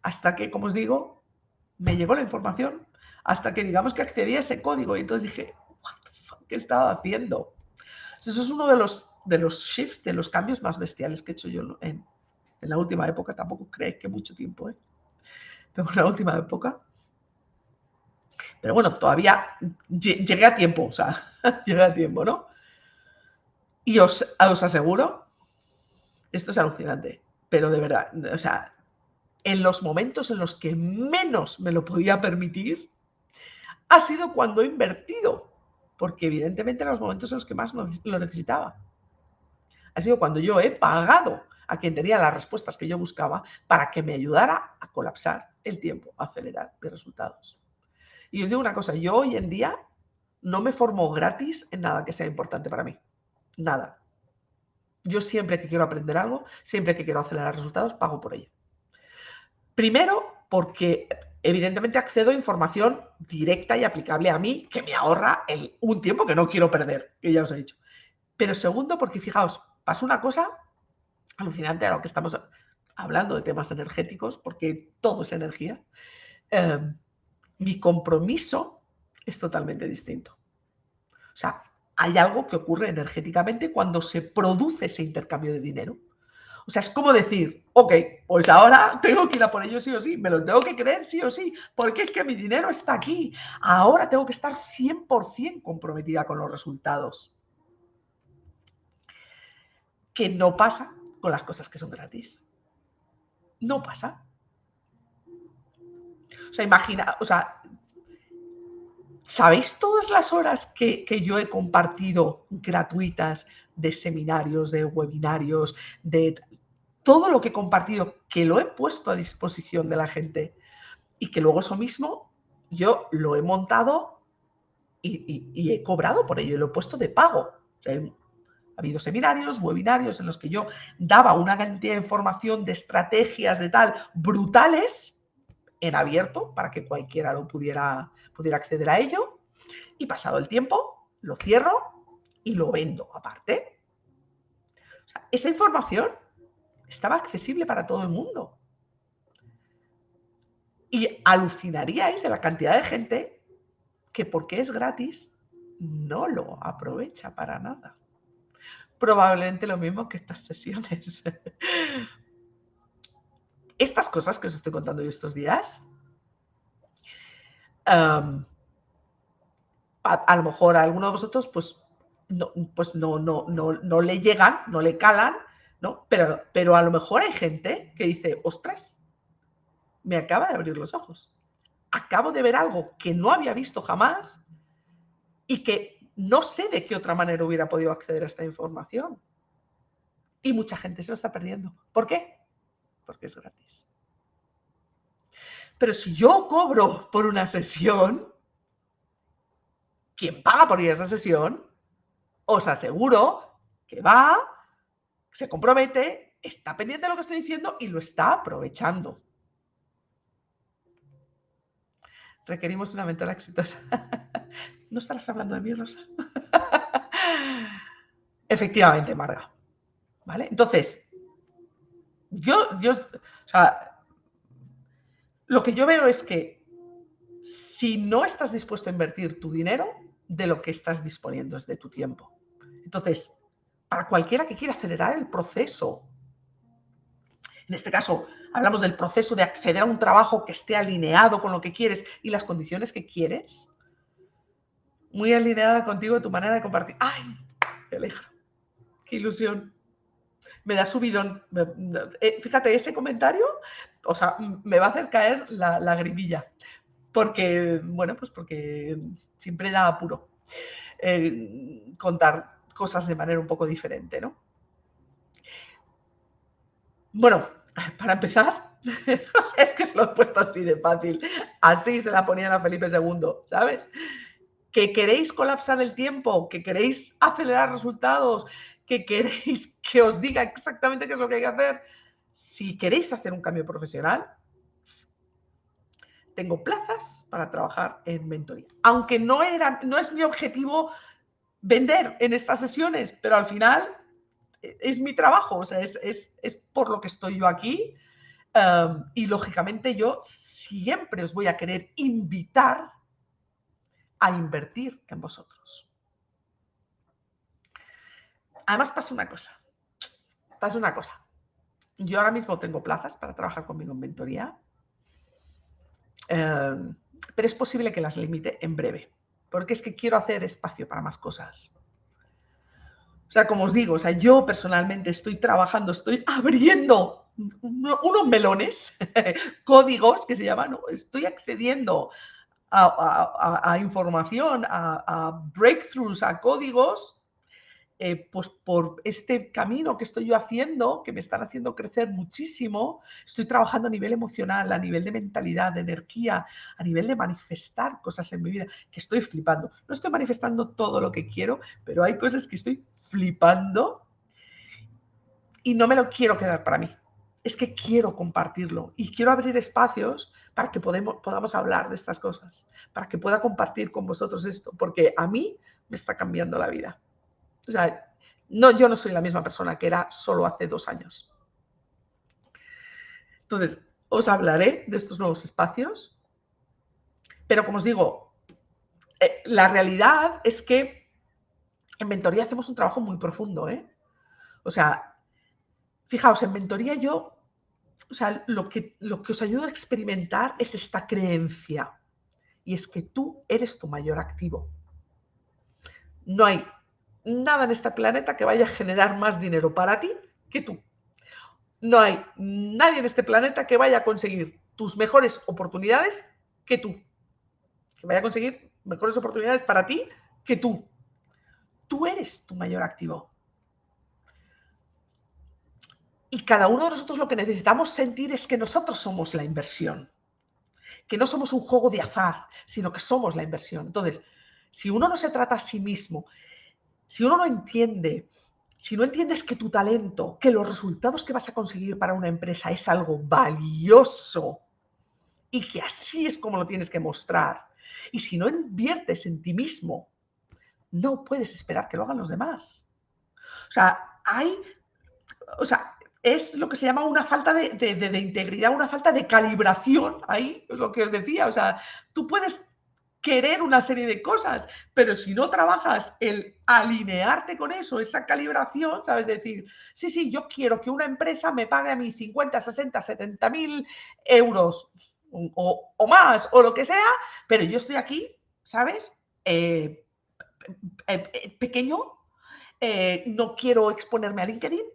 Speaker 1: Hasta que, como os digo, me llegó la información, hasta que digamos que accedí a ese código y entonces dije, ¿qué estaba haciendo? Eso es uno de los, de los shifts, de los cambios más bestiales que he hecho yo en, la última época. Tampoco creéis que mucho tiempo, ¿eh? Pero en la última época. Pero bueno, todavía llegué a tiempo, o sea, llegué a tiempo, ¿no? Y os, os aseguro, esto es alucinante, pero de verdad, o sea, en los momentos en los que menos me lo podía permitir, ha sido cuando he invertido porque evidentemente eran los momentos en los que más lo necesitaba. Ha sido cuando yo he pagado a quien tenía las respuestas que yo buscaba para que me ayudara a colapsar el tiempo, a acelerar mis resultados. Y os digo una cosa, yo hoy en día no me formo gratis en nada que sea importante para mí. Nada. Yo siempre que quiero aprender algo, siempre que quiero acelerar resultados, pago por ello. Primero, porque evidentemente accedo a información directa y aplicable a mí que me ahorra un tiempo que no quiero perder, que ya os he dicho. Pero segundo, porque fijaos, pasa una cosa alucinante a lo que estamos hablando de temas energéticos, porque todo es energía. Em, mi compromiso es totalmente distinto. O sea, hay algo que ocurre energéticamente cuando se produce ese intercambio de dinero. O sea, es como decir, ok, pues ahora tengo que ir a por ello sí o sí, me lo tengo que creer sí o sí, porque es que mi dinero está aquí. Ahora tengo que estar 100% comprometida con los resultados. Que no pasa con las cosas que son gratis. No pasa. O sea, imagina, o sea, ¿sabéis todas las horas que, que yo he compartido gratuitas de seminarios, de webinarios, de todo lo que he compartido, que lo he puesto a disposición de la gente y que luego eso mismo yo lo he montado y, he cobrado por ello, y lo he puesto de pago. ha habido seminarios, webinarios en los que yo daba una cantidad de información, de estrategias, de tal, brutales, en abierto, para que cualquiera lo pudiera, pudiera acceder a ello. Y pasado el tiempo, lo cierro y lo vendo aparte. esa información estaba accesible para todo el mundo. Y alucinaríais de la cantidad de gente que porque es gratis no lo aprovecha para nada. Probablemente lo mismo que estas sesiones. Estas cosas que os estoy contando yo estos días, a, lo mejor a alguno de vosotros pues no, pues no, no, no, no le llegan, no le calan, pero, pero a lo mejor hay gente que dice, ostras, me acaba de abrir los ojos. Acabo de ver algo que no había visto jamás y que no sé de qué otra manera hubiera podido acceder a esta información. Y mucha gente se lo está perdiendo. ¿Por qué? Porque es gratis. Pero si yo cobro por una sesión, quien paga por ir a esa sesión, os aseguro que va se compromete, está pendiente de lo que estoy diciendo y lo está aprovechando. Requerimos una mentora exitosa. ¿No estarás hablando de mí, Rosa? Efectivamente, Marga. ¿Vale? Entonces, yo, yo, o sea, lo que yo veo es que si no estás dispuesto a invertir tu dinero, de lo que estás disponiendo es de tu tiempo. Entonces, para cualquiera que quiera acelerar el proceso. En este caso, hablamos del proceso de acceder a un trabajo que esté alineado con lo que quieres y las condiciones que quieres. Muy alineada contigo tu manera de compartir. ¡Ay! Te alegro. ¡Qué ilusión! Me da subidón. Eh, fíjate, ese comentario, o sea, me va a hacer caer la, la grimilla. Porque, bueno, pues porque siempre da apuro eh, contar cosas de manera un poco diferente, ¿no? Bueno, para empezar, es que se lo he puesto así de fácil. Así se la ponían a Felipe II, ¿sabes? que queréis colapsar el tiempo, que queréis acelerar resultados, que queréis que os diga exactamente qué es lo que hay que hacer, si queréis hacer un cambio profesional, tengo plazas para trabajar en mentoría. Aunque no, era, no es mi objetivo vender en estas sesiones, pero al final eh, es mi trabajo, o sea, es, es, por lo que estoy yo aquí. y lógicamente yo siempre os voy a querer invitar a invertir en vosotros. Además pasa una cosa, pasa una cosa. Yo ahora mismo tengo plazas para trabajar conmigo en mentoría, em, pero es posible que las limite en breve, porque es que quiero hacer espacio para más cosas. O sea, como os digo, o sea, yo personalmente estoy trabajando, estoy abriendo unos melones, códigos que se llaman, estoy accediendo a, información, a, breakthroughs, a códigos, eh, pues por este camino que estoy yo haciendo, que me están haciendo crecer muchísimo, estoy trabajando a nivel emocional, a nivel de mentalidad, de energía, a nivel de manifestar cosas en mi vida, que estoy flipando. No estoy manifestando todo lo que quiero, pero hay cosas que estoy flipando y no me lo quiero quedar para mí. Es que quiero compartirlo y quiero abrir espacios para que podamos hablar de estas cosas, para que pueda compartir con vosotros esto, porque a mí me está cambiando la vida. O sea, no, yo no soy la misma persona que era solo hace dos años. Entonces, os hablaré de estos nuevos espacios, pero como os digo, eh, la realidad es que en mentoría hacemos un trabajo muy profundo. ¿eh? O sea, fijaos, en mentoría yo o sea, lo que, lo que os ayuda a experimentar es esta creencia. Y es que tú eres tu mayor activo. No hay nada en este planeta que vaya a generar más dinero para ti que tú. No hay nadie en este planeta que vaya a conseguir tus mejores oportunidades que tú. Que vaya a conseguir mejores oportunidades para ti que tú. Tú eres tu mayor activo. Y cada uno de nosotros lo que necesitamos sentir es que nosotros somos la inversión, que no somos un juego de azar, sino que somos la inversión. Entonces, si uno no se trata a sí mismo, si uno no entiende, si no entiendes que tu talento, que los resultados que vas a conseguir para una empresa es algo valioso y que así es como lo tienes que mostrar, y si no inviertes en ti mismo, no puedes esperar que lo hagan los demás. O sea, hay, o sea, es lo que se llama una falta de, integridad, una falta de calibración. Ahí es lo que os decía. O sea, tú puedes querer una serie de cosas, pero si no trabajas el alinearte con eso, esa calibración, sabes decir, sí, sí, yo quiero que una empresa me pague a mí 50, 60, 70 mil euros o, más, o lo que sea, pero yo estoy aquí, ¿sabes? Eh, eh, eh, pequeño, no quiero exponerme a LinkedIn,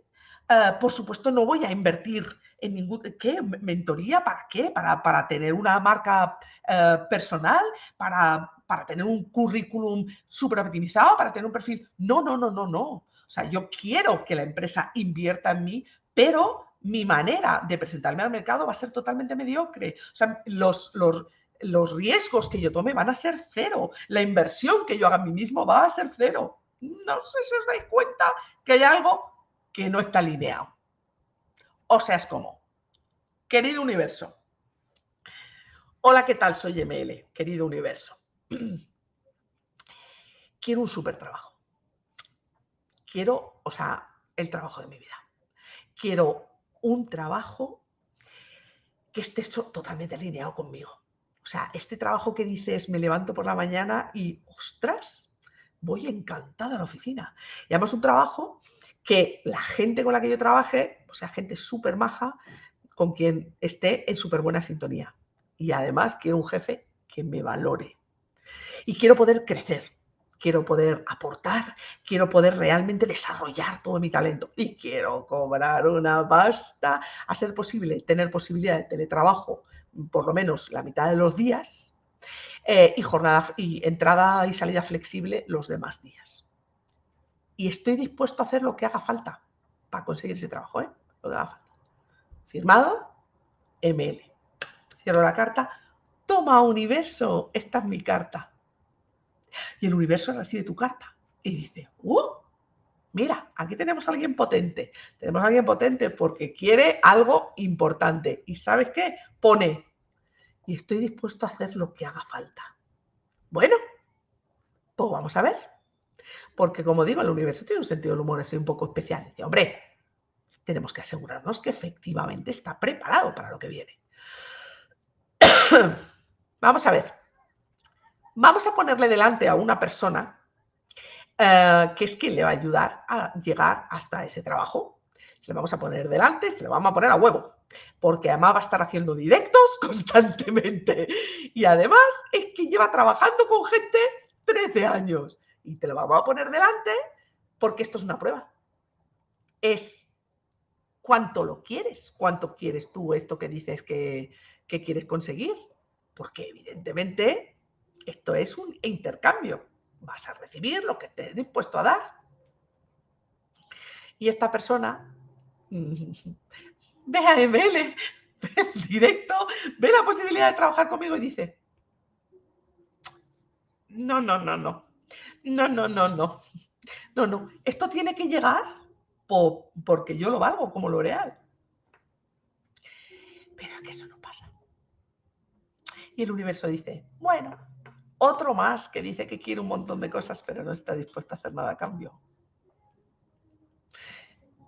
Speaker 1: por supuesto, no voy a invertir en ningún... ¿Qué? ¿Mentoría? ¿Para qué? ¿Para, para tener una marca eh, personal? ¿Para, ¿Para tener un currículum súper optimizado? ¿Para tener un perfil? No, no, no, no, no. O sea, yo quiero que la empresa invierta en mí, pero mi manera de presentarme al mercado va a ser totalmente mediocre. O sea, los, los, los riesgos que yo tome van a ser cero. La inversión que yo haga en mí mismo va a ser cero. No sé si os dais cuenta que hay algo que no está alineado. O sea, es como, querido universo, hola, ¿qué tal? Soy ML, querido universo. Quiero un súper trabajo. Quiero, o sea, el trabajo de mi vida. Quiero un trabajo que esté totalmente alineado conmigo. O sea, este trabajo que dices, me levanto por la mañana y, ostras, voy encantada a la oficina. Y además un trabajo que la gente con la que yo trabaje, o sea, gente súper maja, con quien esté en súper buena sintonía. Y además quiero un jefe que me valore. Y quiero poder crecer, quiero poder aportar, quiero poder realmente desarrollar todo mi talento y quiero cobrar una pasta, a ser posible tener posibilidad de teletrabajo por lo menos la mitad de los días eh, y jornada y entrada y salida flexible los demás días y estoy dispuesto a hacer lo que haga falta para conseguir ese trabajo, ¿eh? Lo que haga falta. Firmado, ML. Cierro la carta. Toma universo, esta es mi carta. Y el universo recibe tu carta y dice, ¡uh! Mira, aquí tenemos a alguien potente. Tenemos a alguien potente porque quiere algo importante. ¿Y sabes qué? Pone, y estoy dispuesto a hacer lo que haga falta. Bueno, pues vamos a ver. Porque como digo, el universo tiene un sentido del humor así un poco especial. Dice, hombre, tenemos que asegurarnos que efectivamente está preparado para lo que viene. vamos a ver. Vamos a ponerle delante a una persona eh, que es quien le va a ayudar a llegar hasta ese trabajo. Se le vamos a poner delante, se le vamos a poner a huevo, porque además va a estar haciendo directos constantemente. Y además es que lleva trabajando con gente 13 años. Y te lo vamos a poner delante porque esto es una prueba. Es cuánto lo quieres, cuánto quieres tú esto que dices que, que quieres conseguir. Porque evidentemente esto es un intercambio vas a recibir lo que te he dispuesto a dar. Y esta persona ve a ML, ve el directo, ve la posibilidad de trabajar conmigo y dice, no, no, no, no, no, no, no, no, no, no, esto tiene que llegar porque yo lo valgo como L'Oreal. Pero que eso no pasa. Y el universo dice, bueno, otro más que dice que quiere un montón de cosas, pero no está dispuesto a hacer nada a cambio.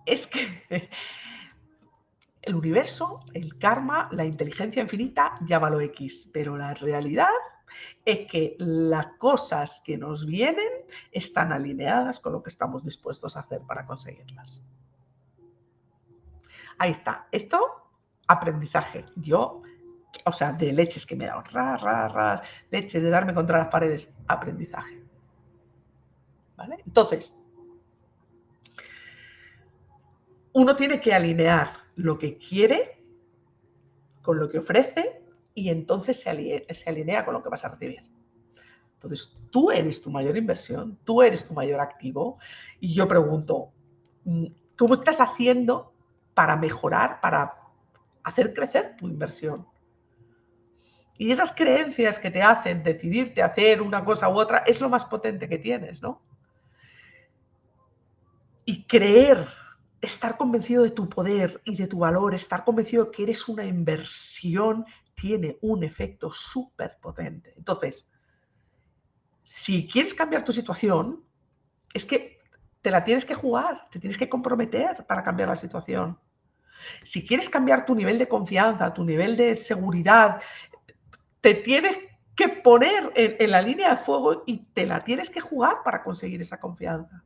Speaker 1: Es que el universo, el karma, la inteligencia infinita, llámalo X, pero la realidad es que las cosas que nos vienen están alineadas con lo que estamos dispuestos a hacer para conseguirlas. Ahí está. Esto, aprendizaje. Yo o sea, de leches que me he dado, ras, ras, ras, leches de darme contra las paredes, aprendizaje. ¿Vale? Entonces, uno tiene que alinear lo que quiere con lo que ofrece y entonces se alinea, con lo que vas a recibir. Entonces, tú eres tu mayor inversión, tú eres tu mayor activo y yo pregunto, mm, ¿cómo estás haciendo para mejorar, para hacer crecer tu inversión? Y esas creencias que te hacen decidirte hacer una cosa u otra es lo más potente que tienes, ¿no? Y creer, estar convencido de tu poder y de tu valor, estar convencido de que eres una inversión, tiene un efecto súper potente. Entonces, si quieres cambiar tu situación, es que te la tienes que jugar, te tienes que comprometer para cambiar la situación. Si quieres cambiar tu nivel de confianza, tu nivel de seguridad, te tienes que poner en, la línea de fuego y te la tienes que jugar para conseguir esa confianza.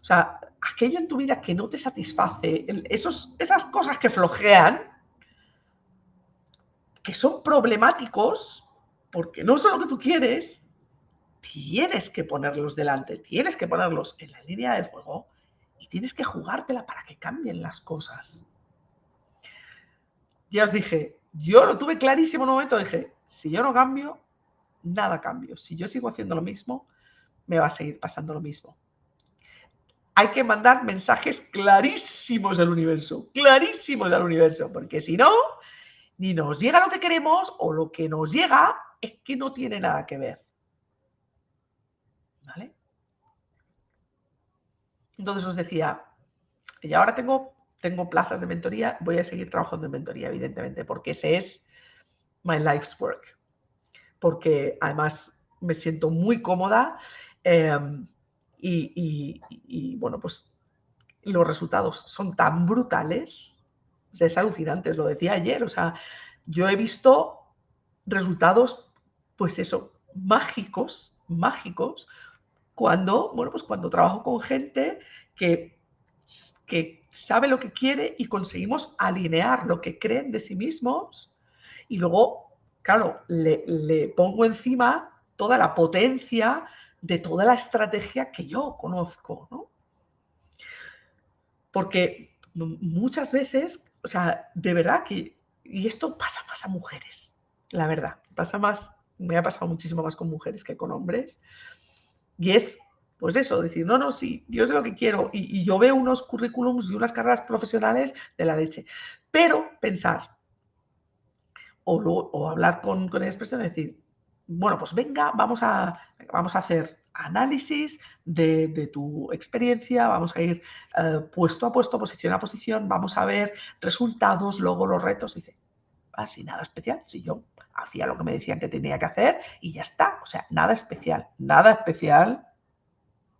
Speaker 1: O sea, aquello en tu vida que no te satisface, esos, esas cosas que flojean, que son problemáticos, porque no son lo que tú quieres, tienes que ponerlos delante, tienes que ponerlos en la línea de fuego y tienes que jugártela para que cambien las cosas. Ya os dije, yo lo tuve clarísimo en un momento, dije, si yo no cambio, nada cambio. Si yo sigo haciendo lo mismo, me va a seguir pasando lo mismo. Hay que mandar mensajes clarísimos al universo, clarísimos al universo, porque si no, ni nos llega lo que queremos o lo que nos llega es que no tiene nada que ver. ¿Vale? Entonces os decía, y ahora tengo, tengo plazas de mentoría, voy a seguir trabajando en mentoría, evidentemente, porque ese es my life's work, porque además me siento muy cómoda em, y, bueno, pues los resultados son tan brutales, es alucinante, lo decía ayer, o sea, yo he visto resultados, pues eso, mágicos, mágicos, cuando, bueno, pues cuando trabajo con gente que, que sabe lo que quiere y conseguimos alinear lo que creen de sí mismos y luego, claro, le, pongo encima toda la potencia de toda la estrategia que yo conozco, ¿no? Porque muchas veces, o sea, de verdad que, y esto pasa más a mujeres, la verdad, pasa más, me ha pasado muchísimo más con mujeres que con hombres, y es, pues eso, decir, no, no, sí, yo sé lo que quiero, y, yo veo unos currículums y unas carreras profesionales de la leche, pero pensar, o, hablar con, con persona y decir, bueno, pues venga, vamos a, vamos a hacer análisis de, tu experiencia, vamos a ir eh, puesto a puesto, posición a posición, vamos a ver resultados, luego los retos. dice, así nada especial, si yo hacía lo que me decían que tenía que hacer y ya está. O sea, nada especial, nada especial.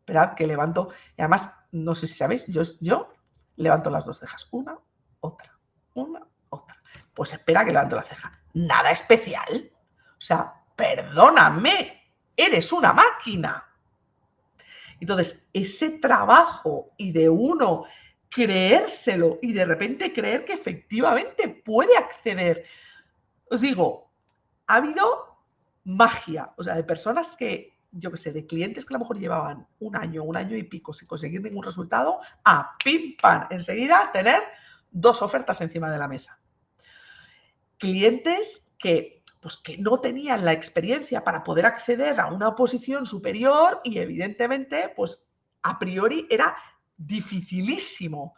Speaker 1: Esperad que levanto, y además, no sé si sabéis, yo, yo levanto las dos cejas, una, otra, una, otra. Pues espera que levanto la ceja. Nada especial. O sea, perdóname, eres una máquina. Entonces, ese trabajo y de uno creérselo y de repente creer que efectivamente puede acceder. Os digo, ha habido magia, o sea, de personas que, yo qué sé, de clientes que a lo mejor llevaban un año, un año y pico sin conseguir ningún resultado, a pim pam, enseguida tener dos ofertas encima de la mesa. Clientes que pues que no tenían la experiencia para poder acceder a una posición superior y evidentemente, pues a priori era dificilísimo.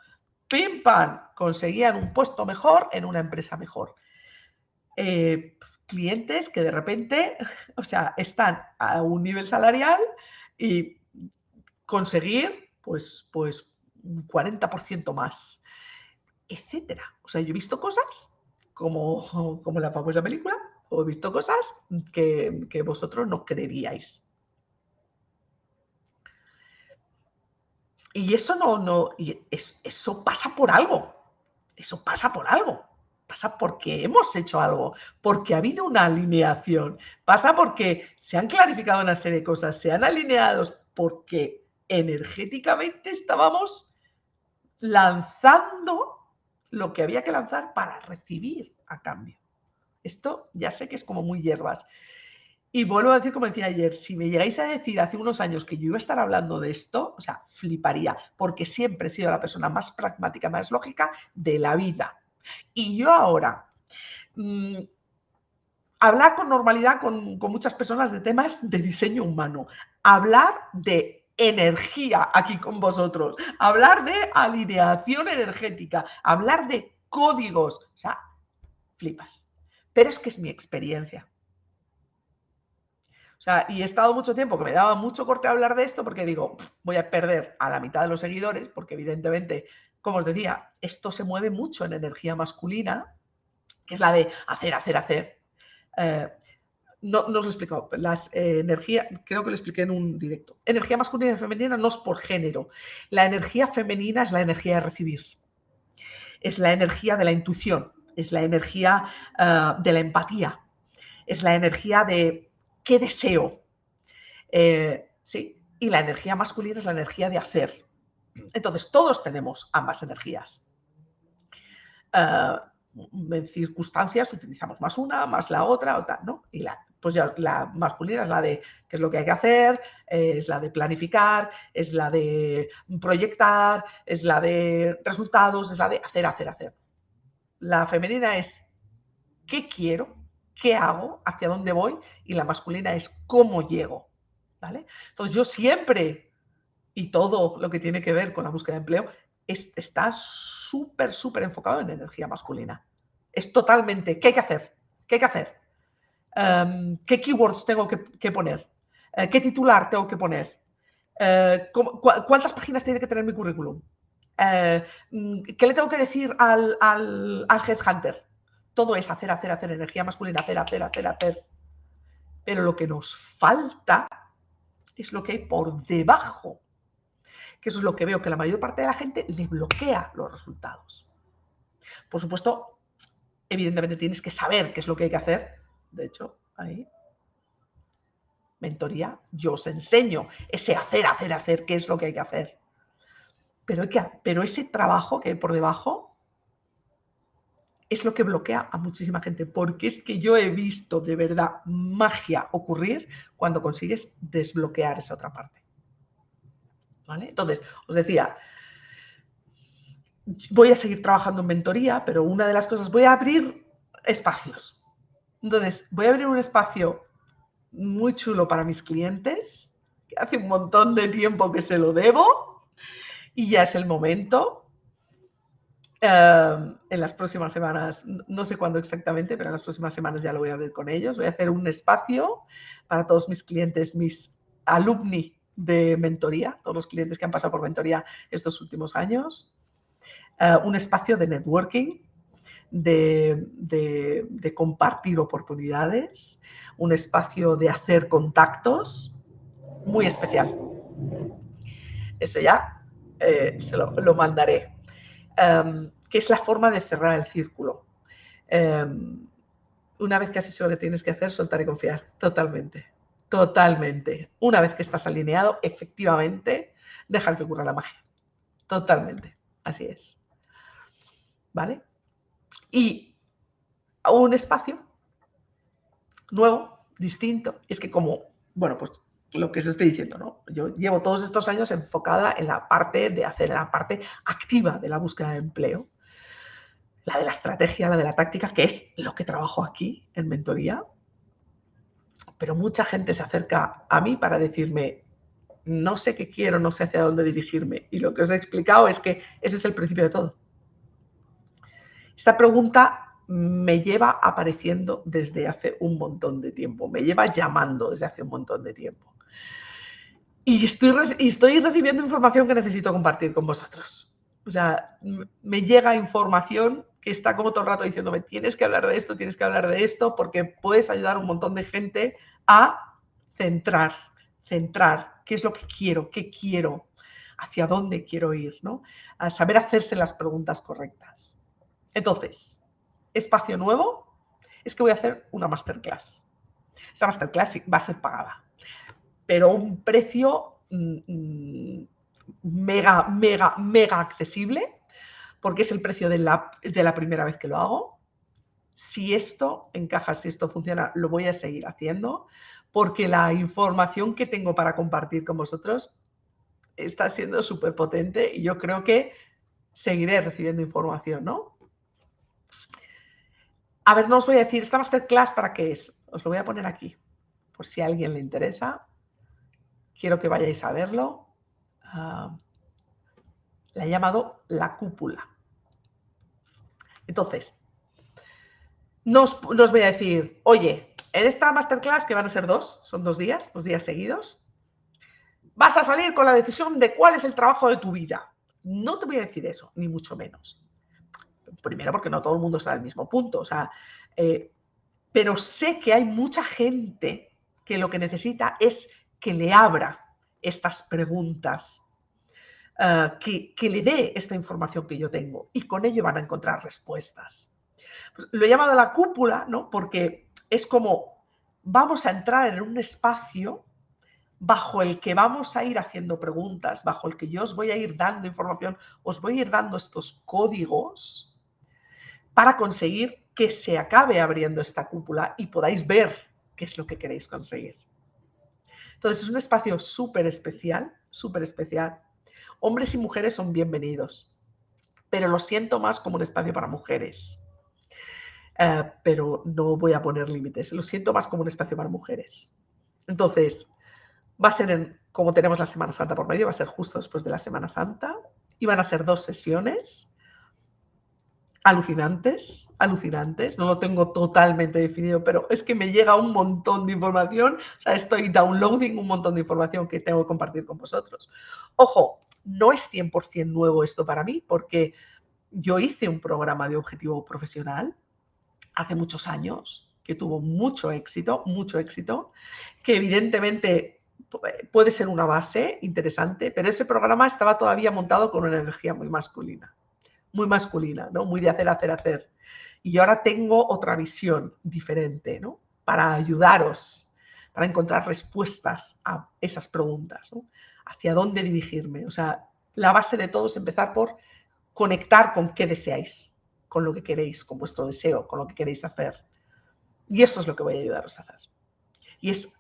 Speaker 1: Pim pam, conseguían un puesto mejor en una empresa mejor. Eh, clientes que de repente, o sea, están a un nivel salarial y conseguir, pues, pues un 40% más, etcétera. O sea, yo he visto cosas como, como la famosa película, o he visto cosas que, vosotros no creeríais. Y eso no, no, y eso pasa por algo. Eso pasa por algo. Pasa porque hemos hecho algo, porque ha habido una alineación. Pasa porque se han clarificado una serie de cosas, se han alineado porque energéticamente estábamos lanzando lo que había que lanzar para recibir a cambio. Esto ya sé que es como muy hierbas. Y vuelvo a decir, como decía ayer, si me llegáis a decir hace unos años que yo iba a estar hablando de esto, o sea, fliparía, porque siempre he sido la persona más pragmática, más lógica de la vida. Y yo ahora, mm, hablar con normalidad con, con muchas personas de temas de diseño humano, hablar de energía aquí con vosotros, hablar de alineación energética, hablar de códigos, o sea, flipas pero es que es mi experiencia. O sea, y he estado mucho tiempo que me daba mucho corte hablar de esto porque digo, voy a perder a la mitad de los seguidores, porque evidentemente, como os decía, esto se mueve mucho en energía masculina, que es la de hacer, hacer, hacer. Eh, no, no, os lo he explicado. Las eh, creo que lo expliqué en un directo. Energía masculina y femenina no es por género. La energía femenina es la energía de recibir. Es la energía de la intuición es la energía eh, de la empatía, es la energía de qué deseo. Eh, ¿sí? Y la energía masculina es la energía de hacer. Entonces, todos tenemos ambas energías. Eh, en circunstancias utilizamos más una, más la otra, o ¿no? Y la, pues ya la masculina es la de qué es lo que hay que hacer, es la de planificar, es la de proyectar, es la de resultados, es la de hacer, hacer, hacer. La femenina es qué quiero, qué hago, hacia dónde voy, y la masculina es cómo llego. ¿vale? Entonces yo siempre, y todo lo que tiene que ver con la búsqueda de empleo, está súper, súper enfocado en energía masculina. Es totalmente, ¿qué hay que hacer? ¿Qué hay que hacer? Em, ¿Qué keywords tengo que, poner? Eh, ¿Qué titular tengo que poner? Eh, ¿Cuántas páginas tiene que tener mi currículum? Eh, mm, ¿Qué le tengo que decir al, al, al headhunter? Todo es hacer, hacer, hacer, energía masculina, hacer, hacer, hacer, hacer. Pero lo que nos falta es lo que hay por debajo. Que eso es lo que veo que la mayor parte de la gente le bloquea los resultados. Por supuesto, evidentemente tienes que saber qué es lo que hay que hacer. De hecho, ahí, mentoría, yo os enseño ese hacer, hacer, hacer, qué es lo que hay que hacer. Pero, pero ese trabajo que hay por debajo es lo que bloquea a muchísima gente, porque es que yo he visto de verdad magia ocurrir cuando consigues desbloquear esa otra parte. ¿Vale? Entonces, os decía, voy a seguir trabajando en mentoría, pero una de las cosas, voy a abrir espacios. Entonces, voy a abrir un espacio muy chulo para mis clientes, que hace un montón de tiempo que se lo debo, y ya es el momento. Em, en las próximas semanas, no sé cuándo exactamente, pero en las próximas semanas ya lo voy a ver con ellos. Voy a hacer un espacio para todos mis clientes, mis alumni de mentoría, todos los clientes que han pasado por mentoría estos últimos años. Eh, un espacio de networking, de, de, compartir oportunidades, un espacio de hacer contactos muy especial. Eso ya eh, se lo, lo mandaré. Em, que es la forma de cerrar el círculo. Em, una vez que has hecho lo que tienes que hacer, soltar y confiar. Totalmente. Totalmente. Una vez que estás alineado, efectivamente, dejar que ocurra la magia. Totalmente. Así es. ¿Vale? Y un espacio nuevo, distinto. Es que como, bueno, pues lo que os estoy diciendo, ¿no? Yo llevo todos estos años enfocada en la parte de hacer, la parte activa de la búsqueda de empleo, la de la estrategia, la de la táctica, que es lo que trabajo aquí en mentoría. Pero mucha gente se acerca a mí para decirme, no sé qué quiero, no sé hacia dónde dirigirme. Y lo que os he explicado es que ese es el principio de todo. Esta pregunta me lleva apareciendo desde hace un montón de tiempo, me lleva llamando desde hace un montón de tiempo y estoy, estoy recibiendo información que necesito compartir con vosotros. O sea, me llega información que está como todo el rato diciéndome, tienes que hablar de esto, tienes que hablar de esto, porque puedes ayudar a un montón de gente a centrar, centrar qué es lo que quiero, qué quiero, hacia dónde quiero ir, ¿no? A saber hacerse las preguntas correctas. Entonces, espacio nuevo, es que voy a hacer una masterclass. Esta masterclass va a ser pagada pero un precio mm, mm, mega, mega, mega accesible, porque es el precio de la, de la primera vez que lo hago. Si esto encaja, si esto funciona, lo voy a seguir haciendo, porque la información que tengo para compartir con vosotros está siendo súper potente y yo creo que seguiré recibiendo información, ¿no? A ver, no os voy a decir, esta masterclass para qué es. Os lo voy a poner aquí, por si a alguien le interesa quiero que vayáis a verlo. Ah, la he llamado la cúpula. Entonces, no os, voy a decir, oye, en esta masterclass, que van a ser dos, son dos días, dos días seguidos, vas a salir con la decisión de cuál es el trabajo de tu vida. No te voy a decir eso, ni mucho menos. Primero porque no todo el mundo está al mismo punto, o sea, eh, pero sé que hay mucha gente que lo que necesita es que le abra estas preguntas, eh, que, le dé esta información que yo tengo y con ello van a encontrar respuestas. Pues lo he llamado la cúpula, ¿no? Porque es como vamos a entrar en un espacio bajo el que vamos a ir haciendo preguntas, bajo el que yo os voy a ir dando información, os voy a ir dando estos códigos para conseguir que se acabe abriendo esta cúpula y podáis ver qué es lo que queréis conseguir. Entonces es un espacio súper especial, súper especial. Hombres y mujeres son bienvenidos, pero lo siento más como un espacio para mujeres. Eh, pero no voy a poner límites, lo siento más como un espacio para mujeres. Entonces, va a ser en, como tenemos la Semana Santa por medio, va a ser justo después de la Semana Santa y van a ser dos sesiones alucinantes, alucinantes, no lo tengo totalmente definido, pero es que me llega un montón de información, o sea, estoy downloading un montón de información que tengo que compartir con vosotros. Ojo, no es 100% nuevo esto para mí, porque yo hice un programa de objetivo profesional hace muchos años, que tuvo mucho éxito, mucho éxito, que evidentemente puede ser una base interesante, pero ese programa estaba todavía montado con una energía muy masculina muy masculina, ¿no? Muy de hacer, hacer, hacer. Y ahora tengo otra visión diferente, ¿no? Para ayudaros, para encontrar respuestas a esas preguntas. Hacia dónde dirigirme. O sea, la base de todo es empezar por conectar con qué deseáis, con lo que queréis, con vuestro deseo, con lo que queréis hacer. Y eso es lo que voy a ayudaros a hacer. Y es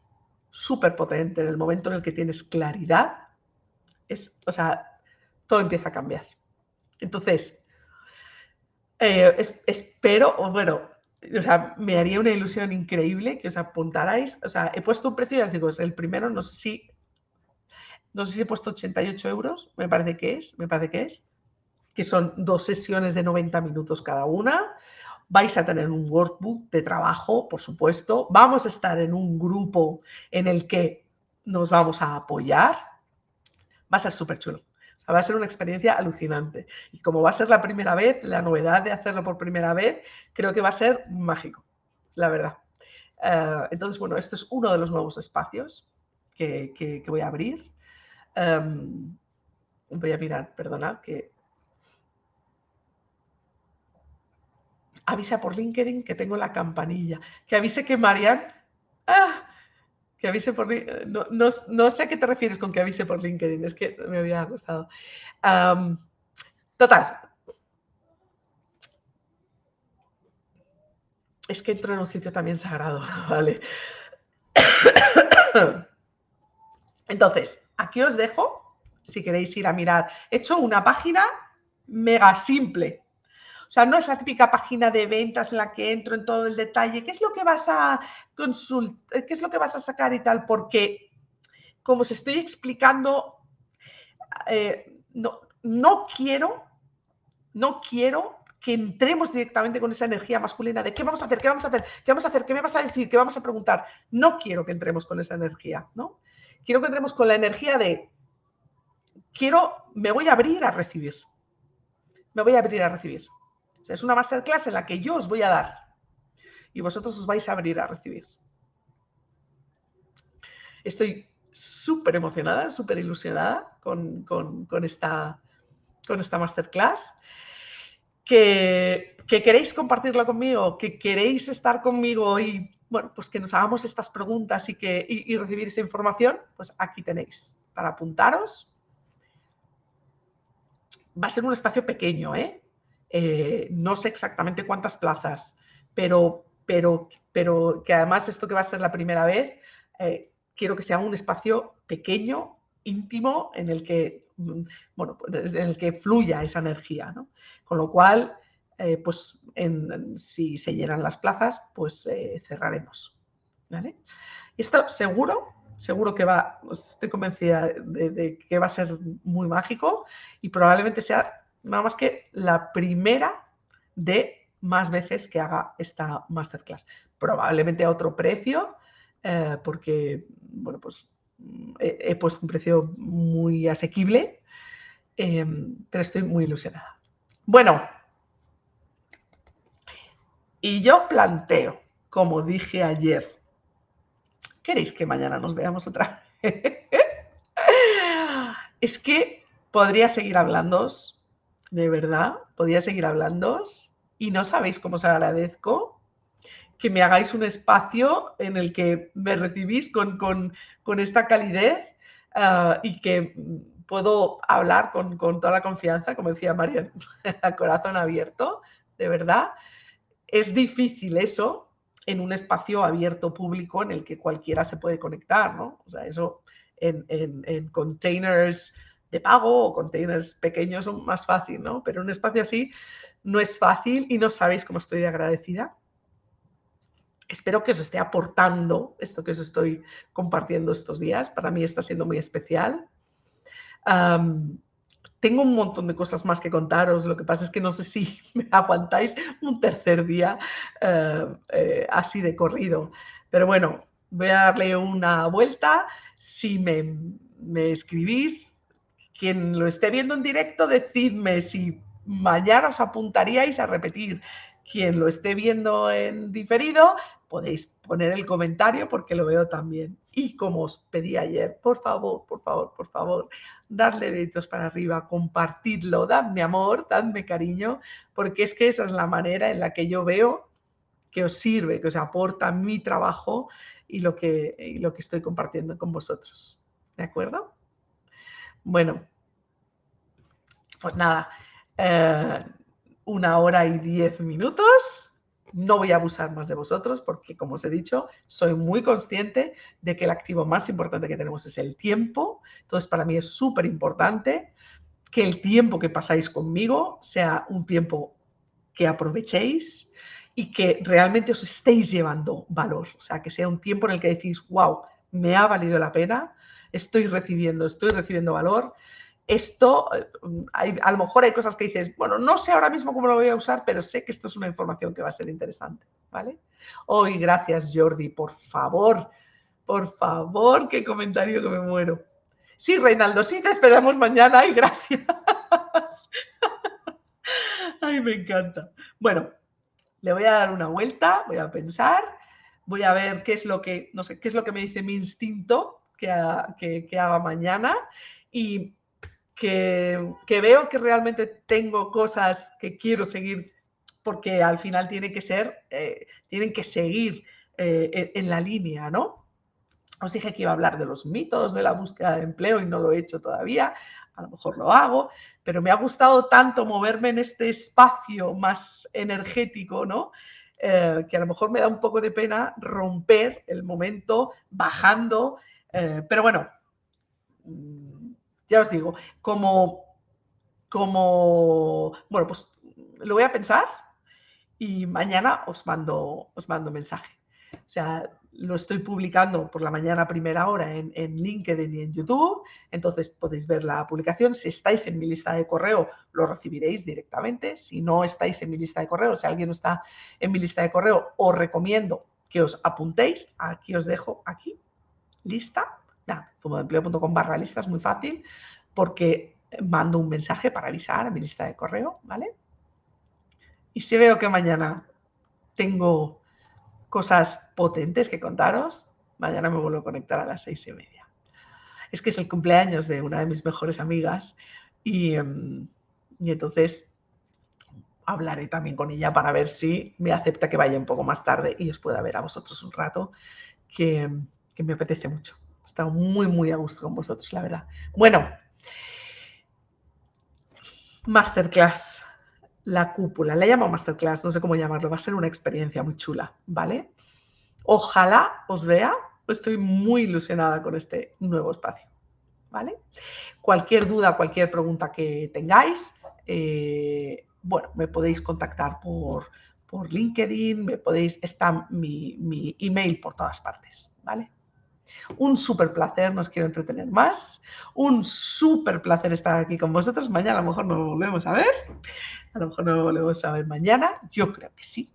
Speaker 1: súper potente en el momento en el que tienes claridad, es, o sea, todo empieza a cambiar. Entonces, eh, espero, o bueno, o sea, me haría una ilusión increíble que os apuntarais. O sea, he puesto un precio, ya os digo, es el primero, no sé si, no sé si he puesto 88 euros, me parece que es, me parece que es. que son dos sesiones de 90 minutos cada una. Vais a tener un workbook de trabajo, por supuesto. Vamos a estar en un grupo en el que nos vamos a apoyar. Va a ser súper chulo. Va a ser una experiencia alucinante. Y como va a ser la primera vez, la novedad de hacerlo por primera vez, creo que va a ser mágico, la verdad. Eh, entonces, bueno, esto es uno de los nuevos espacios que, voy a abrir. Em, voy a mirar, perdona, que avisa por LinkedIn que tengo la campanilla. Que avise que Marian... ¡Ah! Que avise por no, no, sé a qué te refieres con que avise por LinkedIn, es que me había gustado. total. Es que entro en un sitio también sagrado, ¿vale? Entonces, aquí os dejo, si queréis ir a mirar. He hecho una página mega simple, o sea, no es la típica página de ventas en la que entro en todo el detalle, qué es lo que vas a consultar, qué es lo que vas a sacar y tal, porque como os estoy explicando, eh, no, no quiero, no quiero que entremos directamente con esa energía masculina de qué vamos a hacer, qué vamos a hacer, qué vamos a hacer, qué me vas a decir, qué vamos a preguntar. No quiero que entremos con esa energía, ¿no? Quiero que entremos con la energía de quiero, me voy a abrir a recibir. Me voy a abrir a recibir es una masterclass en la que yo os voy a dar y vosotros os vais a abrir a recibir. Estoy súper emocionada, súper ilusionada con, esta, con esta masterclass. Que, queréis compartirlo conmigo, que queréis estar conmigo y bueno, pues que nos hagamos estas preguntas y, que, y recibir esa información, pues aquí tenéis para apuntaros. Va a ser un espacio pequeño, ¿eh? Eh, no sé exactamente cuántas plazas, pero, pero, pero que además esto que va a ser la primera vez, eh, quiero que sea un espacio pequeño, íntimo, en el que, mm, bueno, pues, en el que fluya esa energía. Con lo cual, eh, pues si se llenan las plazas, pues cerraremos. ¿vale? Esto seguro, seguro que va, estoy convencida de que va a ser muy mágico y probablemente sea nada más que la primera de más veces que haga esta masterclass. Probablemente a otro precio, eh, porque, bueno, pues he, puesto un precio muy asequible, em, pero estoy muy ilusionada. Bueno, y yo planteo, como dije ayer, ¿queréis que mañana nos veamos otra vez? es que podría seguir hablando de verdad, podía seguir hablando y no sabéis cómo os agradezco que me hagáis un espacio en el que me recibís con, esta calidez ah, y que puedo hablar con, toda la confianza, como decía María, a corazón abierto, de verdad. Es difícil eso en un espacio abierto público en el que cualquiera se puede conectar, ¿no? O sea, eso en, en containers pago o containers pequeños son más fácil, ¿no? Pero un espacio así no es fácil y no sabéis cómo estoy de agradecida. Espero que os esté aportando esto que os estoy compartiendo estos días. Para mí está siendo muy especial. tengo un montón de cosas más que contaros. Lo que pasa es que no sé si me aguantáis un tercer día eh, eh, así de corrido. Pero bueno, voy a darle una vuelta. Si me, me escribís, quien lo esté viendo en directo, decidme si mañana os apuntaríais a repetir. Quien lo esté viendo en diferido, podéis poner el comentario porque lo veo también. Y como os pedí ayer, por favor, por favor, por favor, dadle deditos para arriba, compartidlo, dadme amor, dadme cariño, porque es que esa es la manera en la que yo veo que os sirve, que os aporta mi trabajo y lo que, y lo que estoy compartiendo con vosotros. ¿De acuerdo? Bueno, pues nada, eh, una hora y diez minutos. No voy a abusar más de vosotros porque, como os he dicho, soy muy consciente de que el activo más importante que tenemos es el tiempo. Entonces, para mí es súper importante que el tiempo que pasáis conmigo sea un tiempo que aprovechéis y que realmente os estéis llevando valor. O sea, que sea un tiempo en el que decís, wow, me ha valido la pena, estoy recibiendo, estoy recibiendo valor esto, eh, a lo mejor hay cosas que dices, bueno, no sé ahora mismo cómo lo voy a usar, pero sé que esto es una información que va a ser interesante, ¿vale? Hoy, gracias Jordi, por favor, por favor, qué comentario que me muero. Sí, Reinaldo, sí, te esperamos mañana. Ay, gracias. Ay, me encanta. Bueno, le voy a dar una vuelta, voy a pensar, voy a ver qué es lo que, no sé, qué es lo que me dice mi instinto que, que, haga mañana y que, veo que realmente tengo cosas que quiero seguir porque al final tiene que ser, eh, tienen que seguir eh, en la línea, ¿no? Os dije que iba a hablar de los mitos de la búsqueda de empleo y no lo he hecho todavía, a lo mejor lo hago, pero me ha gustado tanto moverme en este espacio más energético, ¿no? Eh, que a lo mejor me da un poco de pena romper el momento bajando, eh, pero bueno, mm, ya os digo, como, como, bueno, pues lo voy a pensar y mañana os mando, os mando mensaje. O sea, lo estoy publicando por la mañana a primera hora en, LinkedIn y en YouTube, entonces podéis ver la publicación. Si estáis en mi lista de correo, lo recibiréis directamente. Si no estáis en mi lista de correo, si alguien no está en mi lista de correo, os recomiendo que os apuntéis. Aquí os dejo, aquí, lista. Nada, zumodeempleo.com barra lista, es muy fácil porque mando un mensaje para avisar a mi lista de correo, ¿vale? Y si veo que mañana tengo cosas potentes que contaros, mañana me vuelvo a conectar a las seis y media. Es que es el cumpleaños de una de mis mejores amigas y, em, entonces hablaré también con ella para ver si me acepta que vaya un poco más tarde y os pueda ver a vosotros un rato, que, que me apetece mucho. He estado muy, muy a gusto con vosotros, la verdad. Bueno, masterclass la cúpula. Le llamo masterclass, no sé cómo llamarlo. Va a ser una experiencia muy chula, ¿vale? Ojalá os vea. Estoy muy ilusionada con este nuevo espacio, ¿vale? Cualquier duda, cualquier pregunta que tengáis, eh, bueno, me podéis contactar por, por LinkedIn, me podéis, está mi, mi email por todas partes, ¿vale? Un súper placer, nos quiero entretener más. Un súper placer estar aquí con vosotros. Mañana a lo mejor nos volvemos a ver. A lo mejor nos volvemos a ver mañana. Yo creo que sí,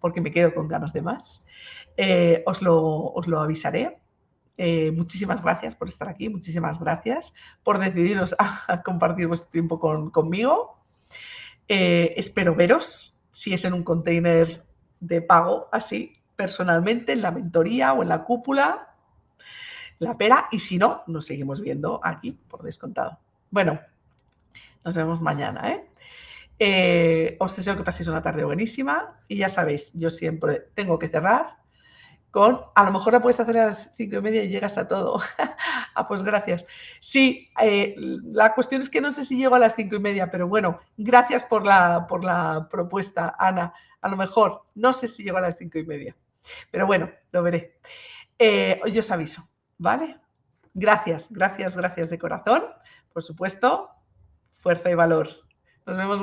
Speaker 1: porque me quedo con ganas de más. Eh, os, lo, os, lo, avisaré. Eh, muchísimas gracias por estar aquí, muchísimas gracias por decidiros a, compartir vuestro tiempo conmigo. Eh, espero veros, si es en un container de pago así, personalmente, en la mentoría o en la cúpula, la pera y si no, nos seguimos viendo aquí por descontado. Bueno, nos vemos mañana. ¿eh? Eh, os deseo que paséis una tarde buenísima y ya sabéis, yo siempre tengo que cerrar con, a lo mejor la puedes hacer a las cinco y media y llegas a todo. ah, pues gracias. Sí, eh, la cuestión es que no sé si llego a las cinco y media, pero bueno, gracias por la, por la propuesta, Ana. A lo mejor, no sé si llego a las cinco y media, pero bueno, lo veré. yo os aviso. ¿Vale? Gracias, gracias, gracias de corazón. Por supuesto, fuerza y valor. Nos vemos.